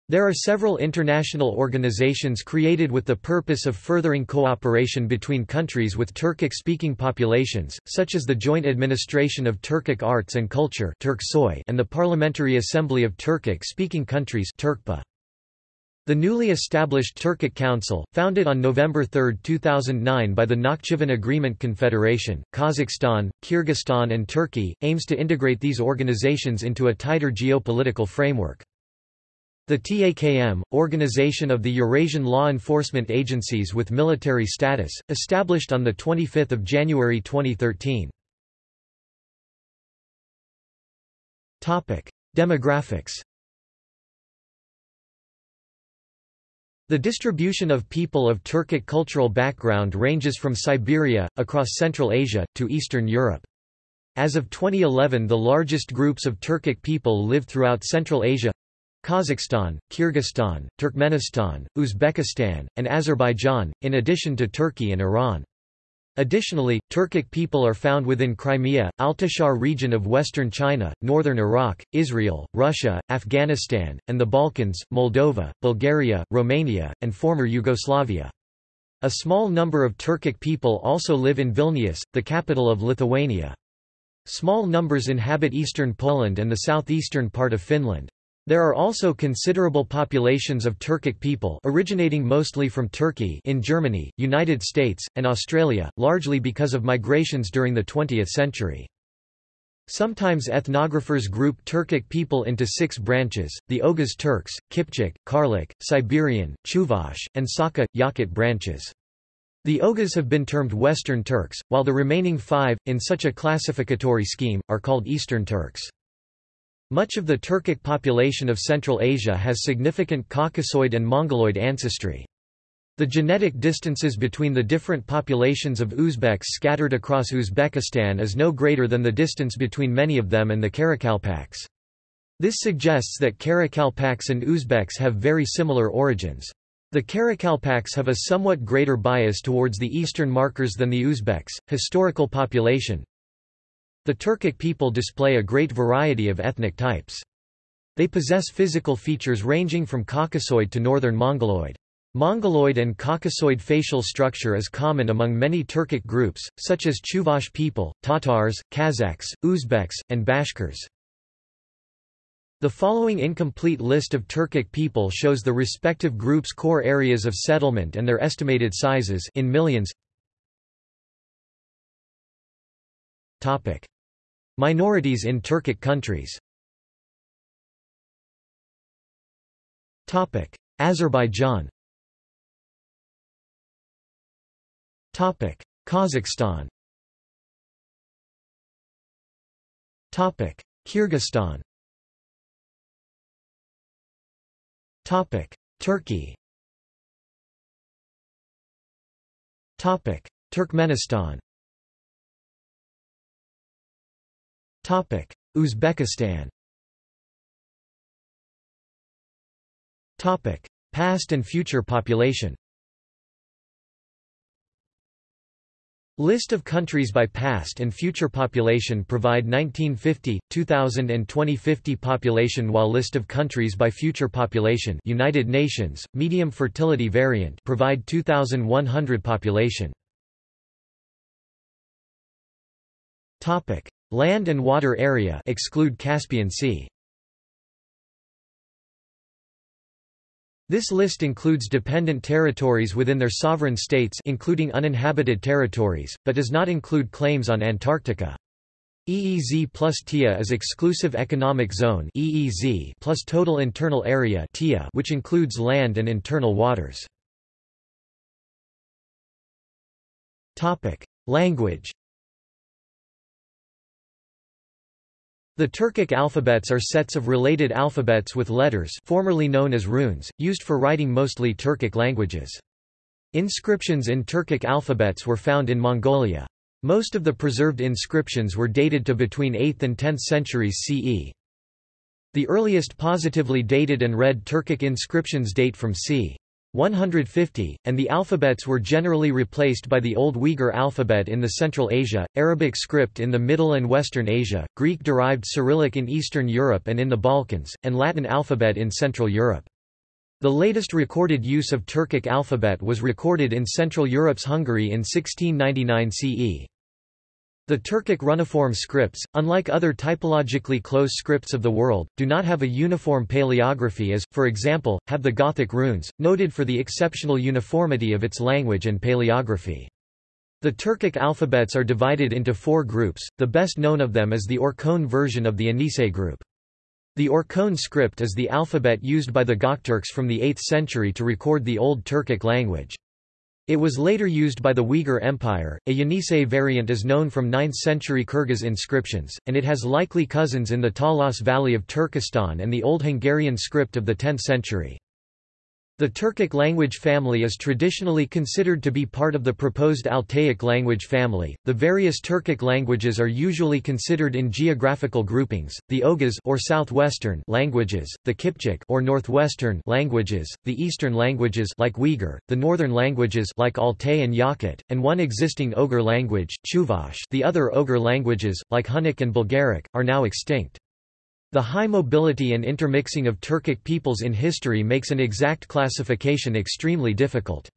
There are several international organizations created with the purpose of furthering cooperation between countries with Turkic-speaking populations, such as the Joint Administration of Turkic Arts and Culture and the Parliamentary Assembly of Turkic-speaking countries The newly established Turkic Council, founded on November 3, 2009 by the Nakhchivan Agreement Confederation, Kazakhstan, Kyrgyzstan and Turkey, aims to integrate these organizations into a tighter geopolitical framework. The TAKM, Organization of the Eurasian Law Enforcement Agencies with Military Status, established on 25 January 2013. Demographics The distribution of people of Turkic cultural background ranges from Siberia, across Central Asia, to Eastern Europe. As of 2011 the largest groups of Turkic people live throughout Central Asia Kazakhstan, Kyrgyzstan, Turkmenistan, Uzbekistan, and Azerbaijan, in addition to Turkey and Iran. Additionally, Turkic people are found within Crimea, Altishahr region of western China, northern Iraq, Israel, Russia, Afghanistan, and the Balkans, Moldova, Bulgaria, Romania, and former Yugoslavia. A small number of Turkic people also live in Vilnius, the capital of Lithuania. Small numbers inhabit eastern Poland and the southeastern part of Finland. There are also considerable populations of Turkic people originating mostly from Turkey in Germany, United States, and Australia, largely because of migrations during the 20th century. Sometimes ethnographers group Turkic people into six branches, the Oghuz Turks, Kipchak, Karluk, Siberian, Chuvash, and Sakha, Yakut branches. The Oghuz have been termed Western Turks, while the remaining five, in such a classificatory scheme, are called Eastern Turks. Much of the Turkic population of Central Asia has significant Caucasoid and Mongoloid ancestry. The genetic distances between the different populations of Uzbeks scattered across Uzbekistan is no greater than the distance between many of them and the Karakalpaks. This suggests that Karakalpaks and Uzbeks have very similar origins. The Karakalpaks have a somewhat greater bias towards the eastern markers than the Uzbeks. Historical population the Turkic people display a great variety of ethnic types. They possess physical features ranging from Caucasoid to northern Mongoloid. Mongoloid and Caucasoid facial structure is common among many Turkic groups, such as Chuvash people, Tatars, Kazakhs, Uzbeks, and Bashkirs. The following incomplete list of Turkic people shows the respective groups' core areas of settlement and their estimated sizes in millions. Topic: Minorities in Turkic countries. Azerbaijan. Kazakhstan. Kyrgyzstan. Turkey. Turkmenistan Uzbekistan. Topic: Past and future population. List of countries by past and future population provide 1950, 2000 and 2050 population while list of countries by future population United Nations, medium fertility variant provide 2100 population. Land and water area exclude Caspian Sea. This list includes dependent territories within their sovereign states including uninhabited territories, but does not include claims on Antarctica. EEZ plus TIA is Exclusive Economic Zone EEZ plus Total Internal Area TIA which includes land and internal waters. Language The Turkic alphabets are sets of related alphabets with letters formerly known as runes, used for writing mostly Turkic languages. Inscriptions in Turkic alphabets were found in Mongolia. Most of the preserved inscriptions were dated to between 8th and 10th centuries CE. The earliest positively dated and read Turkic inscriptions date from c. 150, and the alphabets were generally replaced by the Old Uyghur alphabet in the Central Asia, Arabic script in the Middle and Western Asia, Greek-derived Cyrillic in Eastern Europe and in the Balkans, and Latin alphabet in Central Europe. The latest recorded use of Turkic alphabet was recorded in Central Europe's Hungary in 1699 CE. The Turkic runiform scripts, unlike other typologically close scripts of the world, do not have a uniform paleography as, for example, have the Gothic runes, noted for the exceptional uniformity of its language and paleography. The Turkic alphabets are divided into four groups, the best known of them is the Orkhon version of the Yenisei group. The Orkhon script is the alphabet used by the Gokturks from the 8th century to record the Old Turkic language. It was later used by the Uyghur Empire. A Yenisei variant is known from 9th century Kyrgyz inscriptions, and it has likely cousins in the Talas Valley of Turkestan and the Old Hungarian script of the 10th century. The Turkic language family is traditionally considered to be part of the proposed Altaic language family. The various Turkic languages are usually considered in geographical groupings: the Oghuz or southwestern languages, the Kipchak or northwestern languages, the eastern languages like Uyghur, the northern languages like Altai and Yakut, and one existing Oghur language, Chuvash. The other Oghur languages, like Hunnic and Bulgaric, are now extinct. The high mobility and intermixing of Turkic peoples in history makes an exact classification extremely difficult.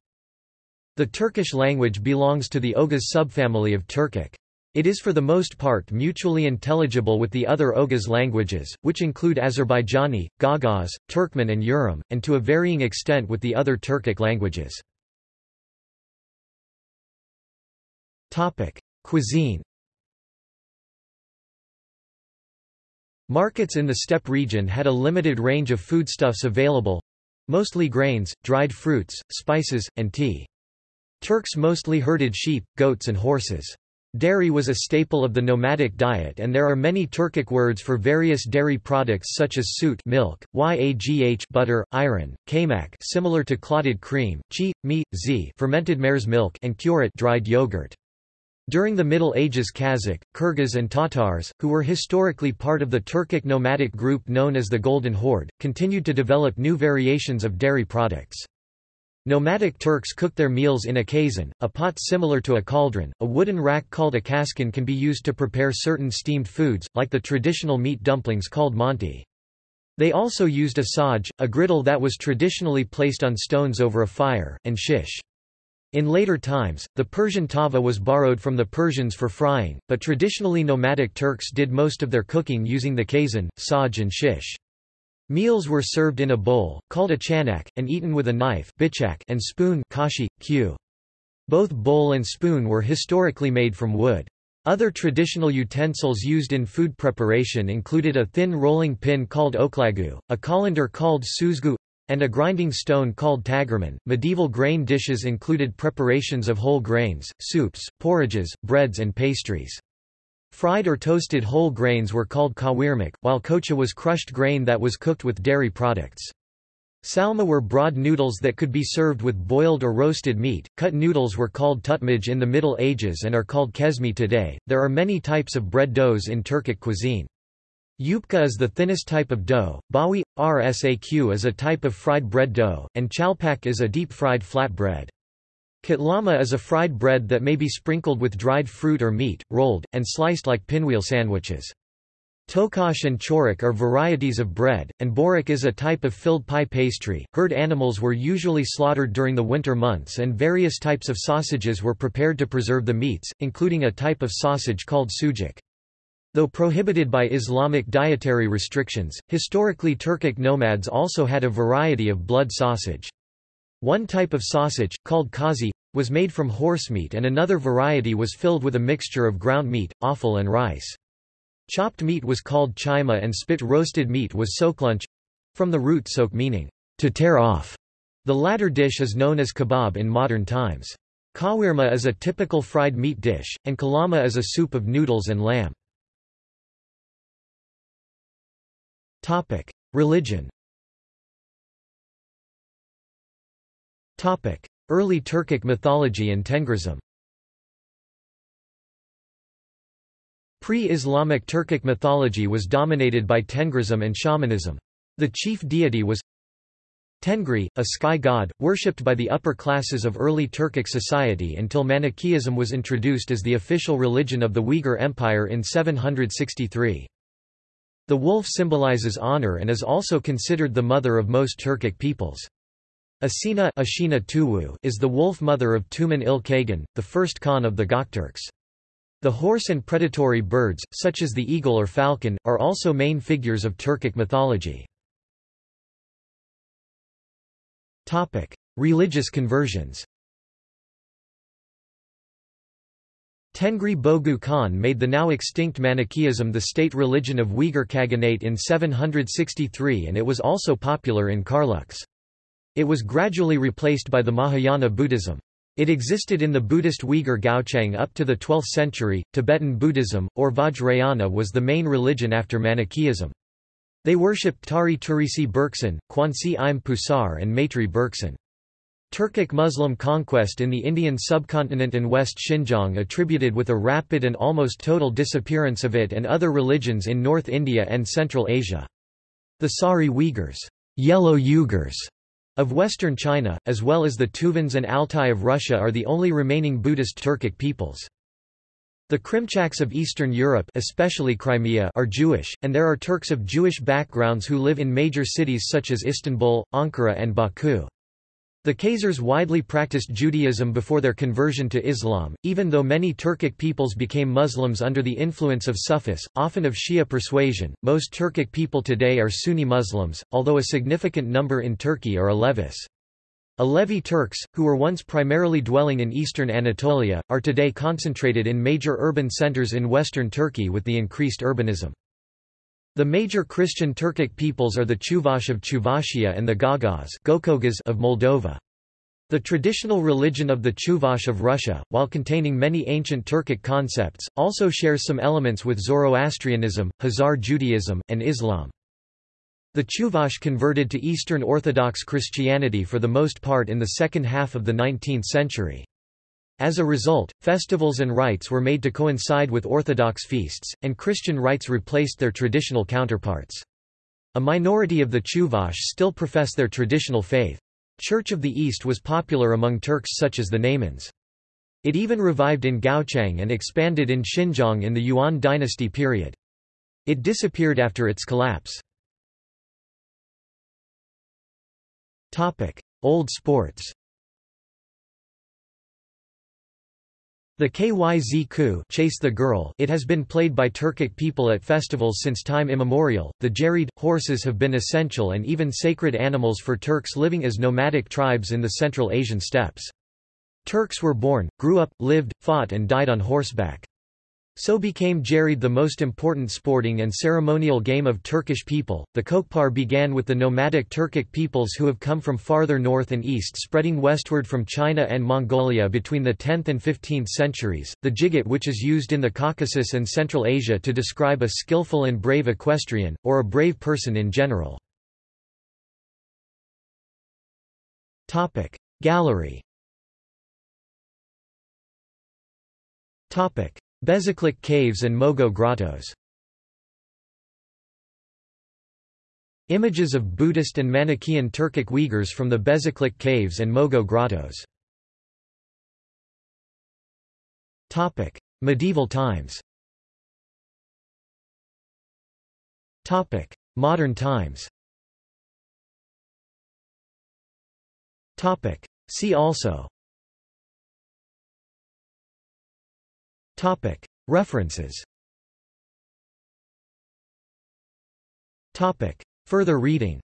The Turkish language belongs to the Oghuz subfamily of Turkic. It is for the most part mutually intelligible with the other Oghuz languages, which include Azerbaijani, Gagauz, Turkmen and Urum, and to a varying extent with the other Turkic languages. Cuisine Markets in the steppe region had a limited range of foodstuffs available—mostly grains, dried fruits, spices, and tea. Turks mostly herded sheep, goats and horses. Dairy was a staple of the nomadic diet and there are many Turkic words for various dairy products such as sut milk, yagh butter, ayran, kaymak similar to clotted cream, chi, mi, z fermented mare's milk and kuret dried yogurt. During the Middle Ages Kazakh, Kyrgyz and Tatars, who were historically part of the Turkic nomadic group known as the Golden Horde, continued to develop new variations of dairy products. Nomadic Turks cooked their meals in a kazan, a pot similar to a cauldron. A wooden rack called a kaskan can be used to prepare certain steamed foods, like the traditional meat dumplings called manti. They also used a saj, a griddle that was traditionally placed on stones over a fire, and shish. In later times, the Persian tava was borrowed from the Persians for frying, but traditionally nomadic Turks did most of their cooking using the kazan, saj and shish. Meals were served in a bowl, called a chanak, and eaten with a knife and spoon kashi. Both bowl and spoon were historically made from wood. Other traditional utensils used in food preparation included a thin rolling pin called oklagu, a colander called suzgu, and a grinding stone called tagerman. Medieval grain dishes included preparations of whole grains, soups, porridges, breads and pastries. Fried or toasted whole grains were called kawirmak, while kocha was crushed grain that was cooked with dairy products. Salma were broad noodles that could be served with boiled or roasted meat. Cut noodles were called tutmij in the Middle Ages and are called kesmi today. There are many types of bread doughs in Turkic cuisine. Yupka is the thinnest type of dough, bawi, rsaq is a type of fried bread dough, and chalpak is a deep-fried flat bread. Katlama is a fried bread that may be sprinkled with dried fruit or meat, rolled, and sliced like pinwheel sandwiches. Tokash and chorik are varieties of bread, and borik is a type of filled pie pastry. Herd animals were usually slaughtered during the winter months and various types of sausages were prepared to preserve the meats, including a type of sausage called sujuk. Though prohibited by Islamic dietary restrictions, historically Turkic nomads also had a variety of blood sausage. One type of sausage, called kazi, was made from horse meat, and another variety was filled with a mixture of ground meat, offal and rice. Chopped meat was called chima and spit roasted meat was soklunch—from the root sok meaning, to tear off. The latter dish is known as kebab in modern times. Kawirma is a typical fried meat dish, and kalama is a soup of noodles and lamb. Topic: Religion. Topic: Early Turkic mythology and Tengrism. Pre-Islamic Turkic mythology was dominated by Tengrism and shamanism. The chief deity was Tengri, a sky god, worshipped by the upper classes of early Turkic society until Manichaeism was introduced as the official religion of the Uyghur Empire in 763. The wolf symbolizes honor and is also considered the mother of most Turkic peoples. Asina Tuwu, is the wolf mother of Tumen il Kagan, the first Khan of the Gokturks. The horse and predatory birds, such as the eagle or falcon, are also main figures of Turkic mythology. Religious conversions Tengri Bogu Khan made the now extinct Manichaeism the state religion of Uyghur Khaganate in 763 and it was also popular in Karluks. It was gradually replaced by the Mahayana Buddhism. It existed in the Buddhist Uyghur Gaochang up to the 12th century. Tibetan Buddhism, or Vajrayana, was the main religion after Manichaeism. They worshipped Tari Turisi Berksan, Kwansi Im Pusar and Maitri Berksan. Turkic Muslim conquest in the Indian subcontinent and West Xinjiang attributed with a rapid and almost total disappearance of it and other religions in North India and Central Asia. The Sari Uyghurs Yellow Uyghurs of western China, as well as the Tuvans and Altai of Russia are the only remaining Buddhist Turkic peoples. The Krimchaks of Eastern Europe especially Crimea are Jewish, and there are Turks of Jewish backgrounds who live in major cities such as Istanbul, Ankara and Baku. The Khazars widely practiced Judaism before their conversion to Islam, even though many Turkic peoples became Muslims under the influence of Sufis, often of Shia persuasion. Most Turkic people today are Sunni Muslims, although a significant number in Turkey are Alevis. Alevi Turks, who were once primarily dwelling in eastern Anatolia, are today concentrated in major urban centers in western Turkey with the increased urbanism. The major Christian Turkic peoples are the Chuvash of Chuvashia and the Gagauz of Moldova. The traditional religion of the Chuvash of Russia, while containing many ancient Turkic concepts, also shares some elements with Zoroastrianism, Hazar Judaism, and Islam. The Chuvash converted to Eastern Orthodox Christianity for the most part in the second half of the 19th century. As a result, festivals and rites were made to coincide with Orthodox feasts, and Christian rites replaced their traditional counterparts. A minority of the Chuvash still profess their traditional faith. Church of the East was popular among Turks such as the Naimans. It even revived in Gaochang and expanded in Xinjiang in the Yuan dynasty period. It disappeared after its collapse. Old sports. The KYZ Chase the Girl it has been played by Turkic people at festivals since time immemorial. The Jerid, horses have been essential and even sacred animals for Turks living as nomadic tribes in the Central Asian steppes. Turks were born, grew up, lived, fought and died on horseback. So became Jerid the most important sporting and ceremonial game of Turkish people. The Kokpar began with the nomadic Turkic peoples who have come from farther north and east spreading westward from China and Mongolia between the 10th and 15th centuries. The jigit which is used in the Caucasus and Central Asia to describe a skillful and brave equestrian, or a brave person in general. Gallery Bezeklik Caves and Mogao Grottos. Images of Buddhist and Manichaean Turkic Uyghurs from the Bezeklik Caves and Mogao Grottos. Topic: Medieval times. Topic: Modern times. Topic: See also References Further reading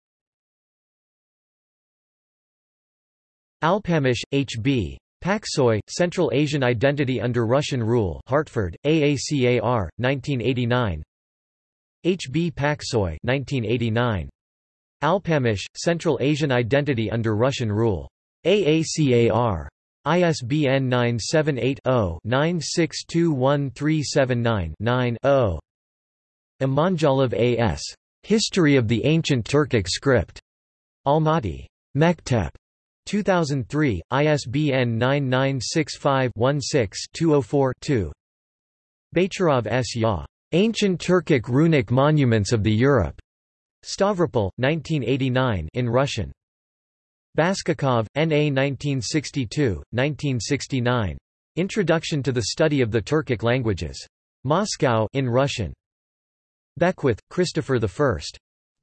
Alpamish, H. B. Paksoy, Central Asian Identity Under Russian Rule Hartford, AACAR, 1989 H. B. Paksoy 1989. Alpamish, Central Asian Identity Under Russian Rule. AACAR. ISBN 978-0-9621379-9-0. Imanjalov A.S. History of the Ancient Turkic Script. Almaty. Mektep. 2003, ISBN 9965-16-204-2. Bacharov S. Ya. Ancient Turkic Runic Monuments of the Europe. Stavropol, 1989 in Russian. Baskakov, N.A. 1962, 1969. Introduction to the Study of the Turkic Languages. Moscow in Russian. Beckwith, Christopher I.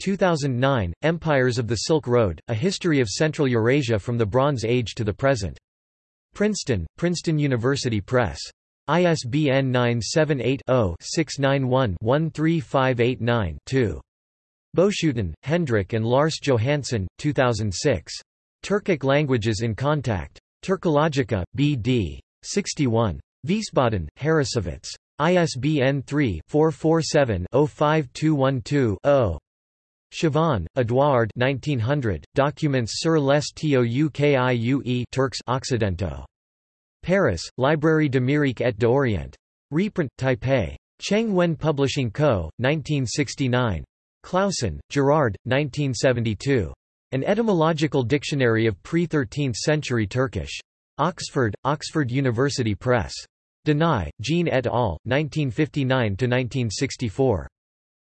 2009, Empires of the Silk Road, A History of Central Eurasia from the Bronze Age to the Present. Princeton, Princeton University Press. ISBN 978-0-691-13589-2. Boeschoten, Hendrik and Lars Johansson, 2006. Turkic Languages in Contact. Turkologica, B.D. 61. Wiesbaden, Harrassowitz. ISBN 3-447-05212-0. Chavannes, Edouard 1900, Documents sur les Toukiue Turks Occidentaux. Paris, Librairie d'Amérique et d'Orient. Reprint, Taipei. Cheng Wen Publishing Co., 1969. Clauson, Gerard, 1972. An Etymological Dictionary of Pre-13th Century Turkish. Oxford, Oxford University Press. Denai, Jean et al., 1959–1964.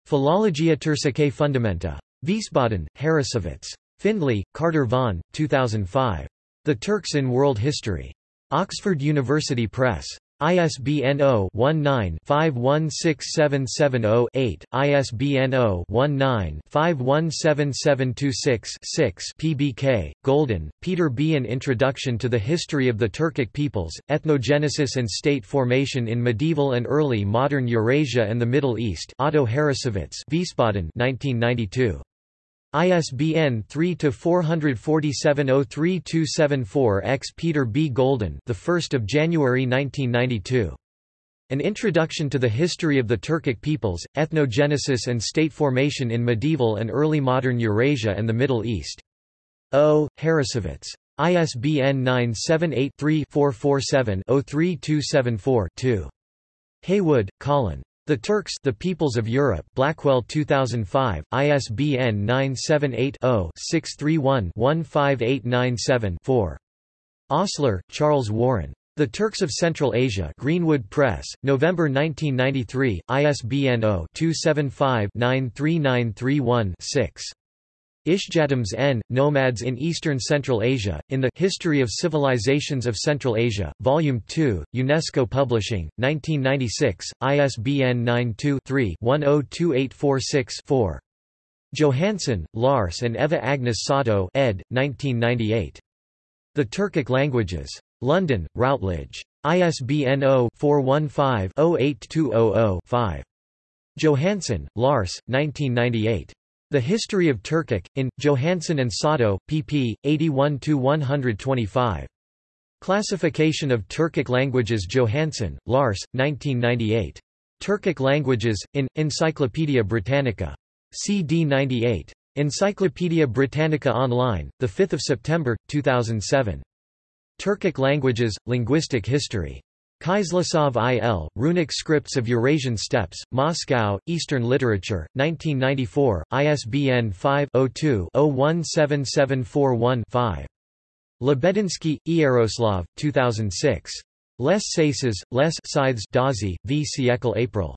Philologia Turcicae Fundamenta. Wiesbaden, Harrassowitz. Findley, Carter Vaughan, 2005. The Turks in World History. Oxford University Press. ISBN 0-19-516770-8, ISBN 0-19-517726-6 PBK, Golden, Peter B. An Introduction to the History of the Turkic Peoples, Ethnogenesis and State Formation in Medieval and Early Modern Eurasia and the Middle East Otto Harrassowitz Wiesbaden 1992. ISBN 3-447-03274-X Peter B. Golden the 1st of January 1992. An Introduction to the History of the Turkic Peoples, Ethnogenesis and State Formation in Medieval and Early Modern Eurasia and the Middle East. O. Harrassowitz. ISBN 978 3 447 03274 2. Haywood, Colin. The Turks The Peoples of Europe Blackwell 2005, ISBN 978-0-631-15897-4. Hostler, Charles Warren. The Turks of Central Asia Greenwood Press, November 1993, ISBN 0-275-93931-6. Ishjamts N. Nomads in Eastern Central Asia, in the History of Civilizations of Central Asia, Volume 2, UNESCO Publishing, 1996, ISBN 92-3-102846-4. Johansson, Lars and Eva Agnes Sato ed. 1998. The Turkic Languages. London, Routledge. ISBN 0-415-08200-5. Johansson, Lars, 1998. The History of Turkic, in, Johansson and Sato, pp. 81–125. Classification of Turkic Languages Johansson, Lars, 1998. Turkic Languages, in, Encyclopædia Britannica. CD 98. Encyclopædia Britannica Online, 5 September, 2007. Turkic Languages, Linguistic History. Kyzlasov I.L., Runic Scripts of Eurasian Steppes, Moscow, Eastern Literature, 1994, ISBN 5-02-017741-5. Lebedinsky, Iaroslav, 2006. Les Saces, Les Scythes Dazi, v siècle April.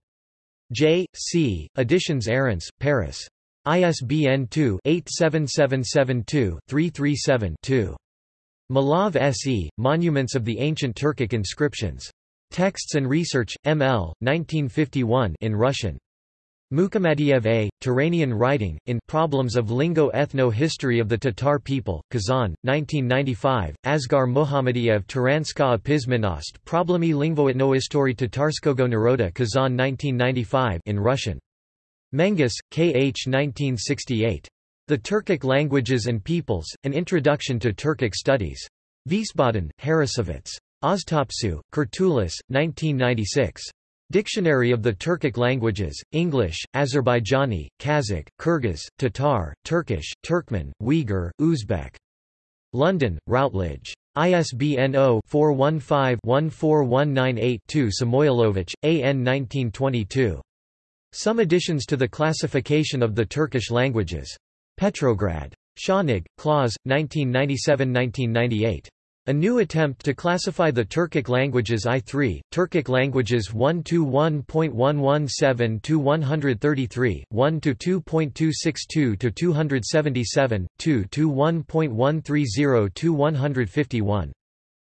J. C., Editions Arents, Paris. ISBN 2-87772-337-2. Malov S.E., Monuments of the Ancient Turkic Inscriptions. Texts and Research, M.L., 1951 in Russian. Mukhamadiev A., Turanian Writing, in Problems of Lingo-Ethno-History of the Tatar People, Kazan, 1995, Asgar Mohammadiev Turanska Pismenost Problemy Lingvoetnoistory Tatarskogo Naroda Kazan 1995 in Russian. Menges, K. H. 1968. The Turkic Languages and Peoples, An Introduction to Turkic Studies. Wiesbaden, Harrassowitz. Oztopsu, Kurtulus, 1996. Dictionary of the Turkic Languages, English, Azerbaijani, Kazakh, Kyrgyz, Tatar, Turkish, Turkmen, Uyghur, Uzbek. London, Routledge. ISBN 0-415-14198-2 Samoilovich, A. N. 1922. Some additions to the classification of the Turkish languages. Petrograd. Schaanig, Klaus, 1997–1998. A new attempt to classify the Turkic languages I3, Turkic languages 1-1.117-133, 1-2.262-277, 2-1.130-151.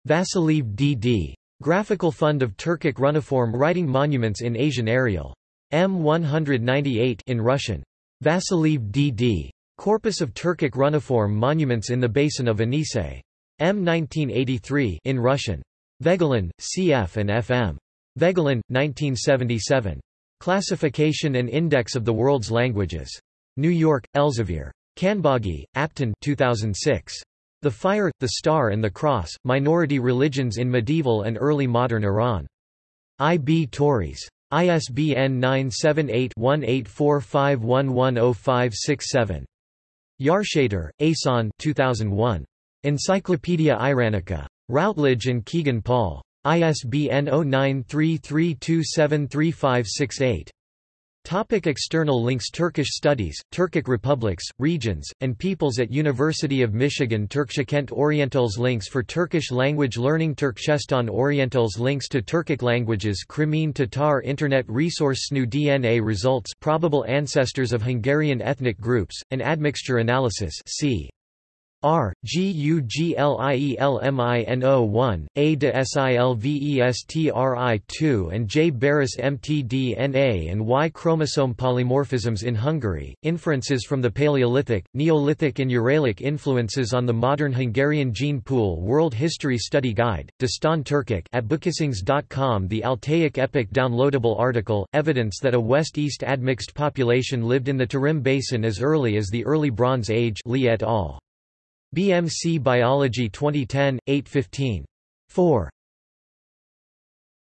Vasiliev D.D. Graphical Fund of Turkic Runiform Writing Monuments in Asian Arial. M198 in Russian. Vasiliev D.D. Corpus of Turkic Runiform Monuments in the Basin of Yenisei. M 1983 in Russian. Voegelin, C.F. and F.M. Voegelin, 1977. Classification and Index of the World's Languages. New York, Elsevier. Kanbagi, Apton 2006. The Fire, the Star and the Cross, Minority Religions in Medieval and Early Modern Iran. I. B. Tauris. ISBN 978-1845110567. Yarshater, Ehsan 2001. Encyclopaedia Iranica. Routledge and Kegan Paul. ISBN 0933273568. Topic external links Turkish Studies, Turkic Republics, Regions, and Peoples at University of Michigan Turkshakent Orientals Links for Turkish language learning Turkchestan Orientals Links to Turkic languages Crimean Tatar Internet Resource SNU DNA results Probable ancestors of Hungarian ethnic groups, and admixture analysis c. R, G U G L I E L M I N O 1, A de Silvestri 2 and J Beres mtDNA and Y chromosome polymorphisms in Hungary, inferences from the Paleolithic, Neolithic and Uralic influences on the modern Hungarian gene pool World History Study Guide, Dastan Turkic at bookissings.com The Altaic Epic downloadable article, evidence that a West-East admixed population lived in the Tarim Basin as early as the Early Bronze Age Li et al. BMC Biology 2010, 815. 4.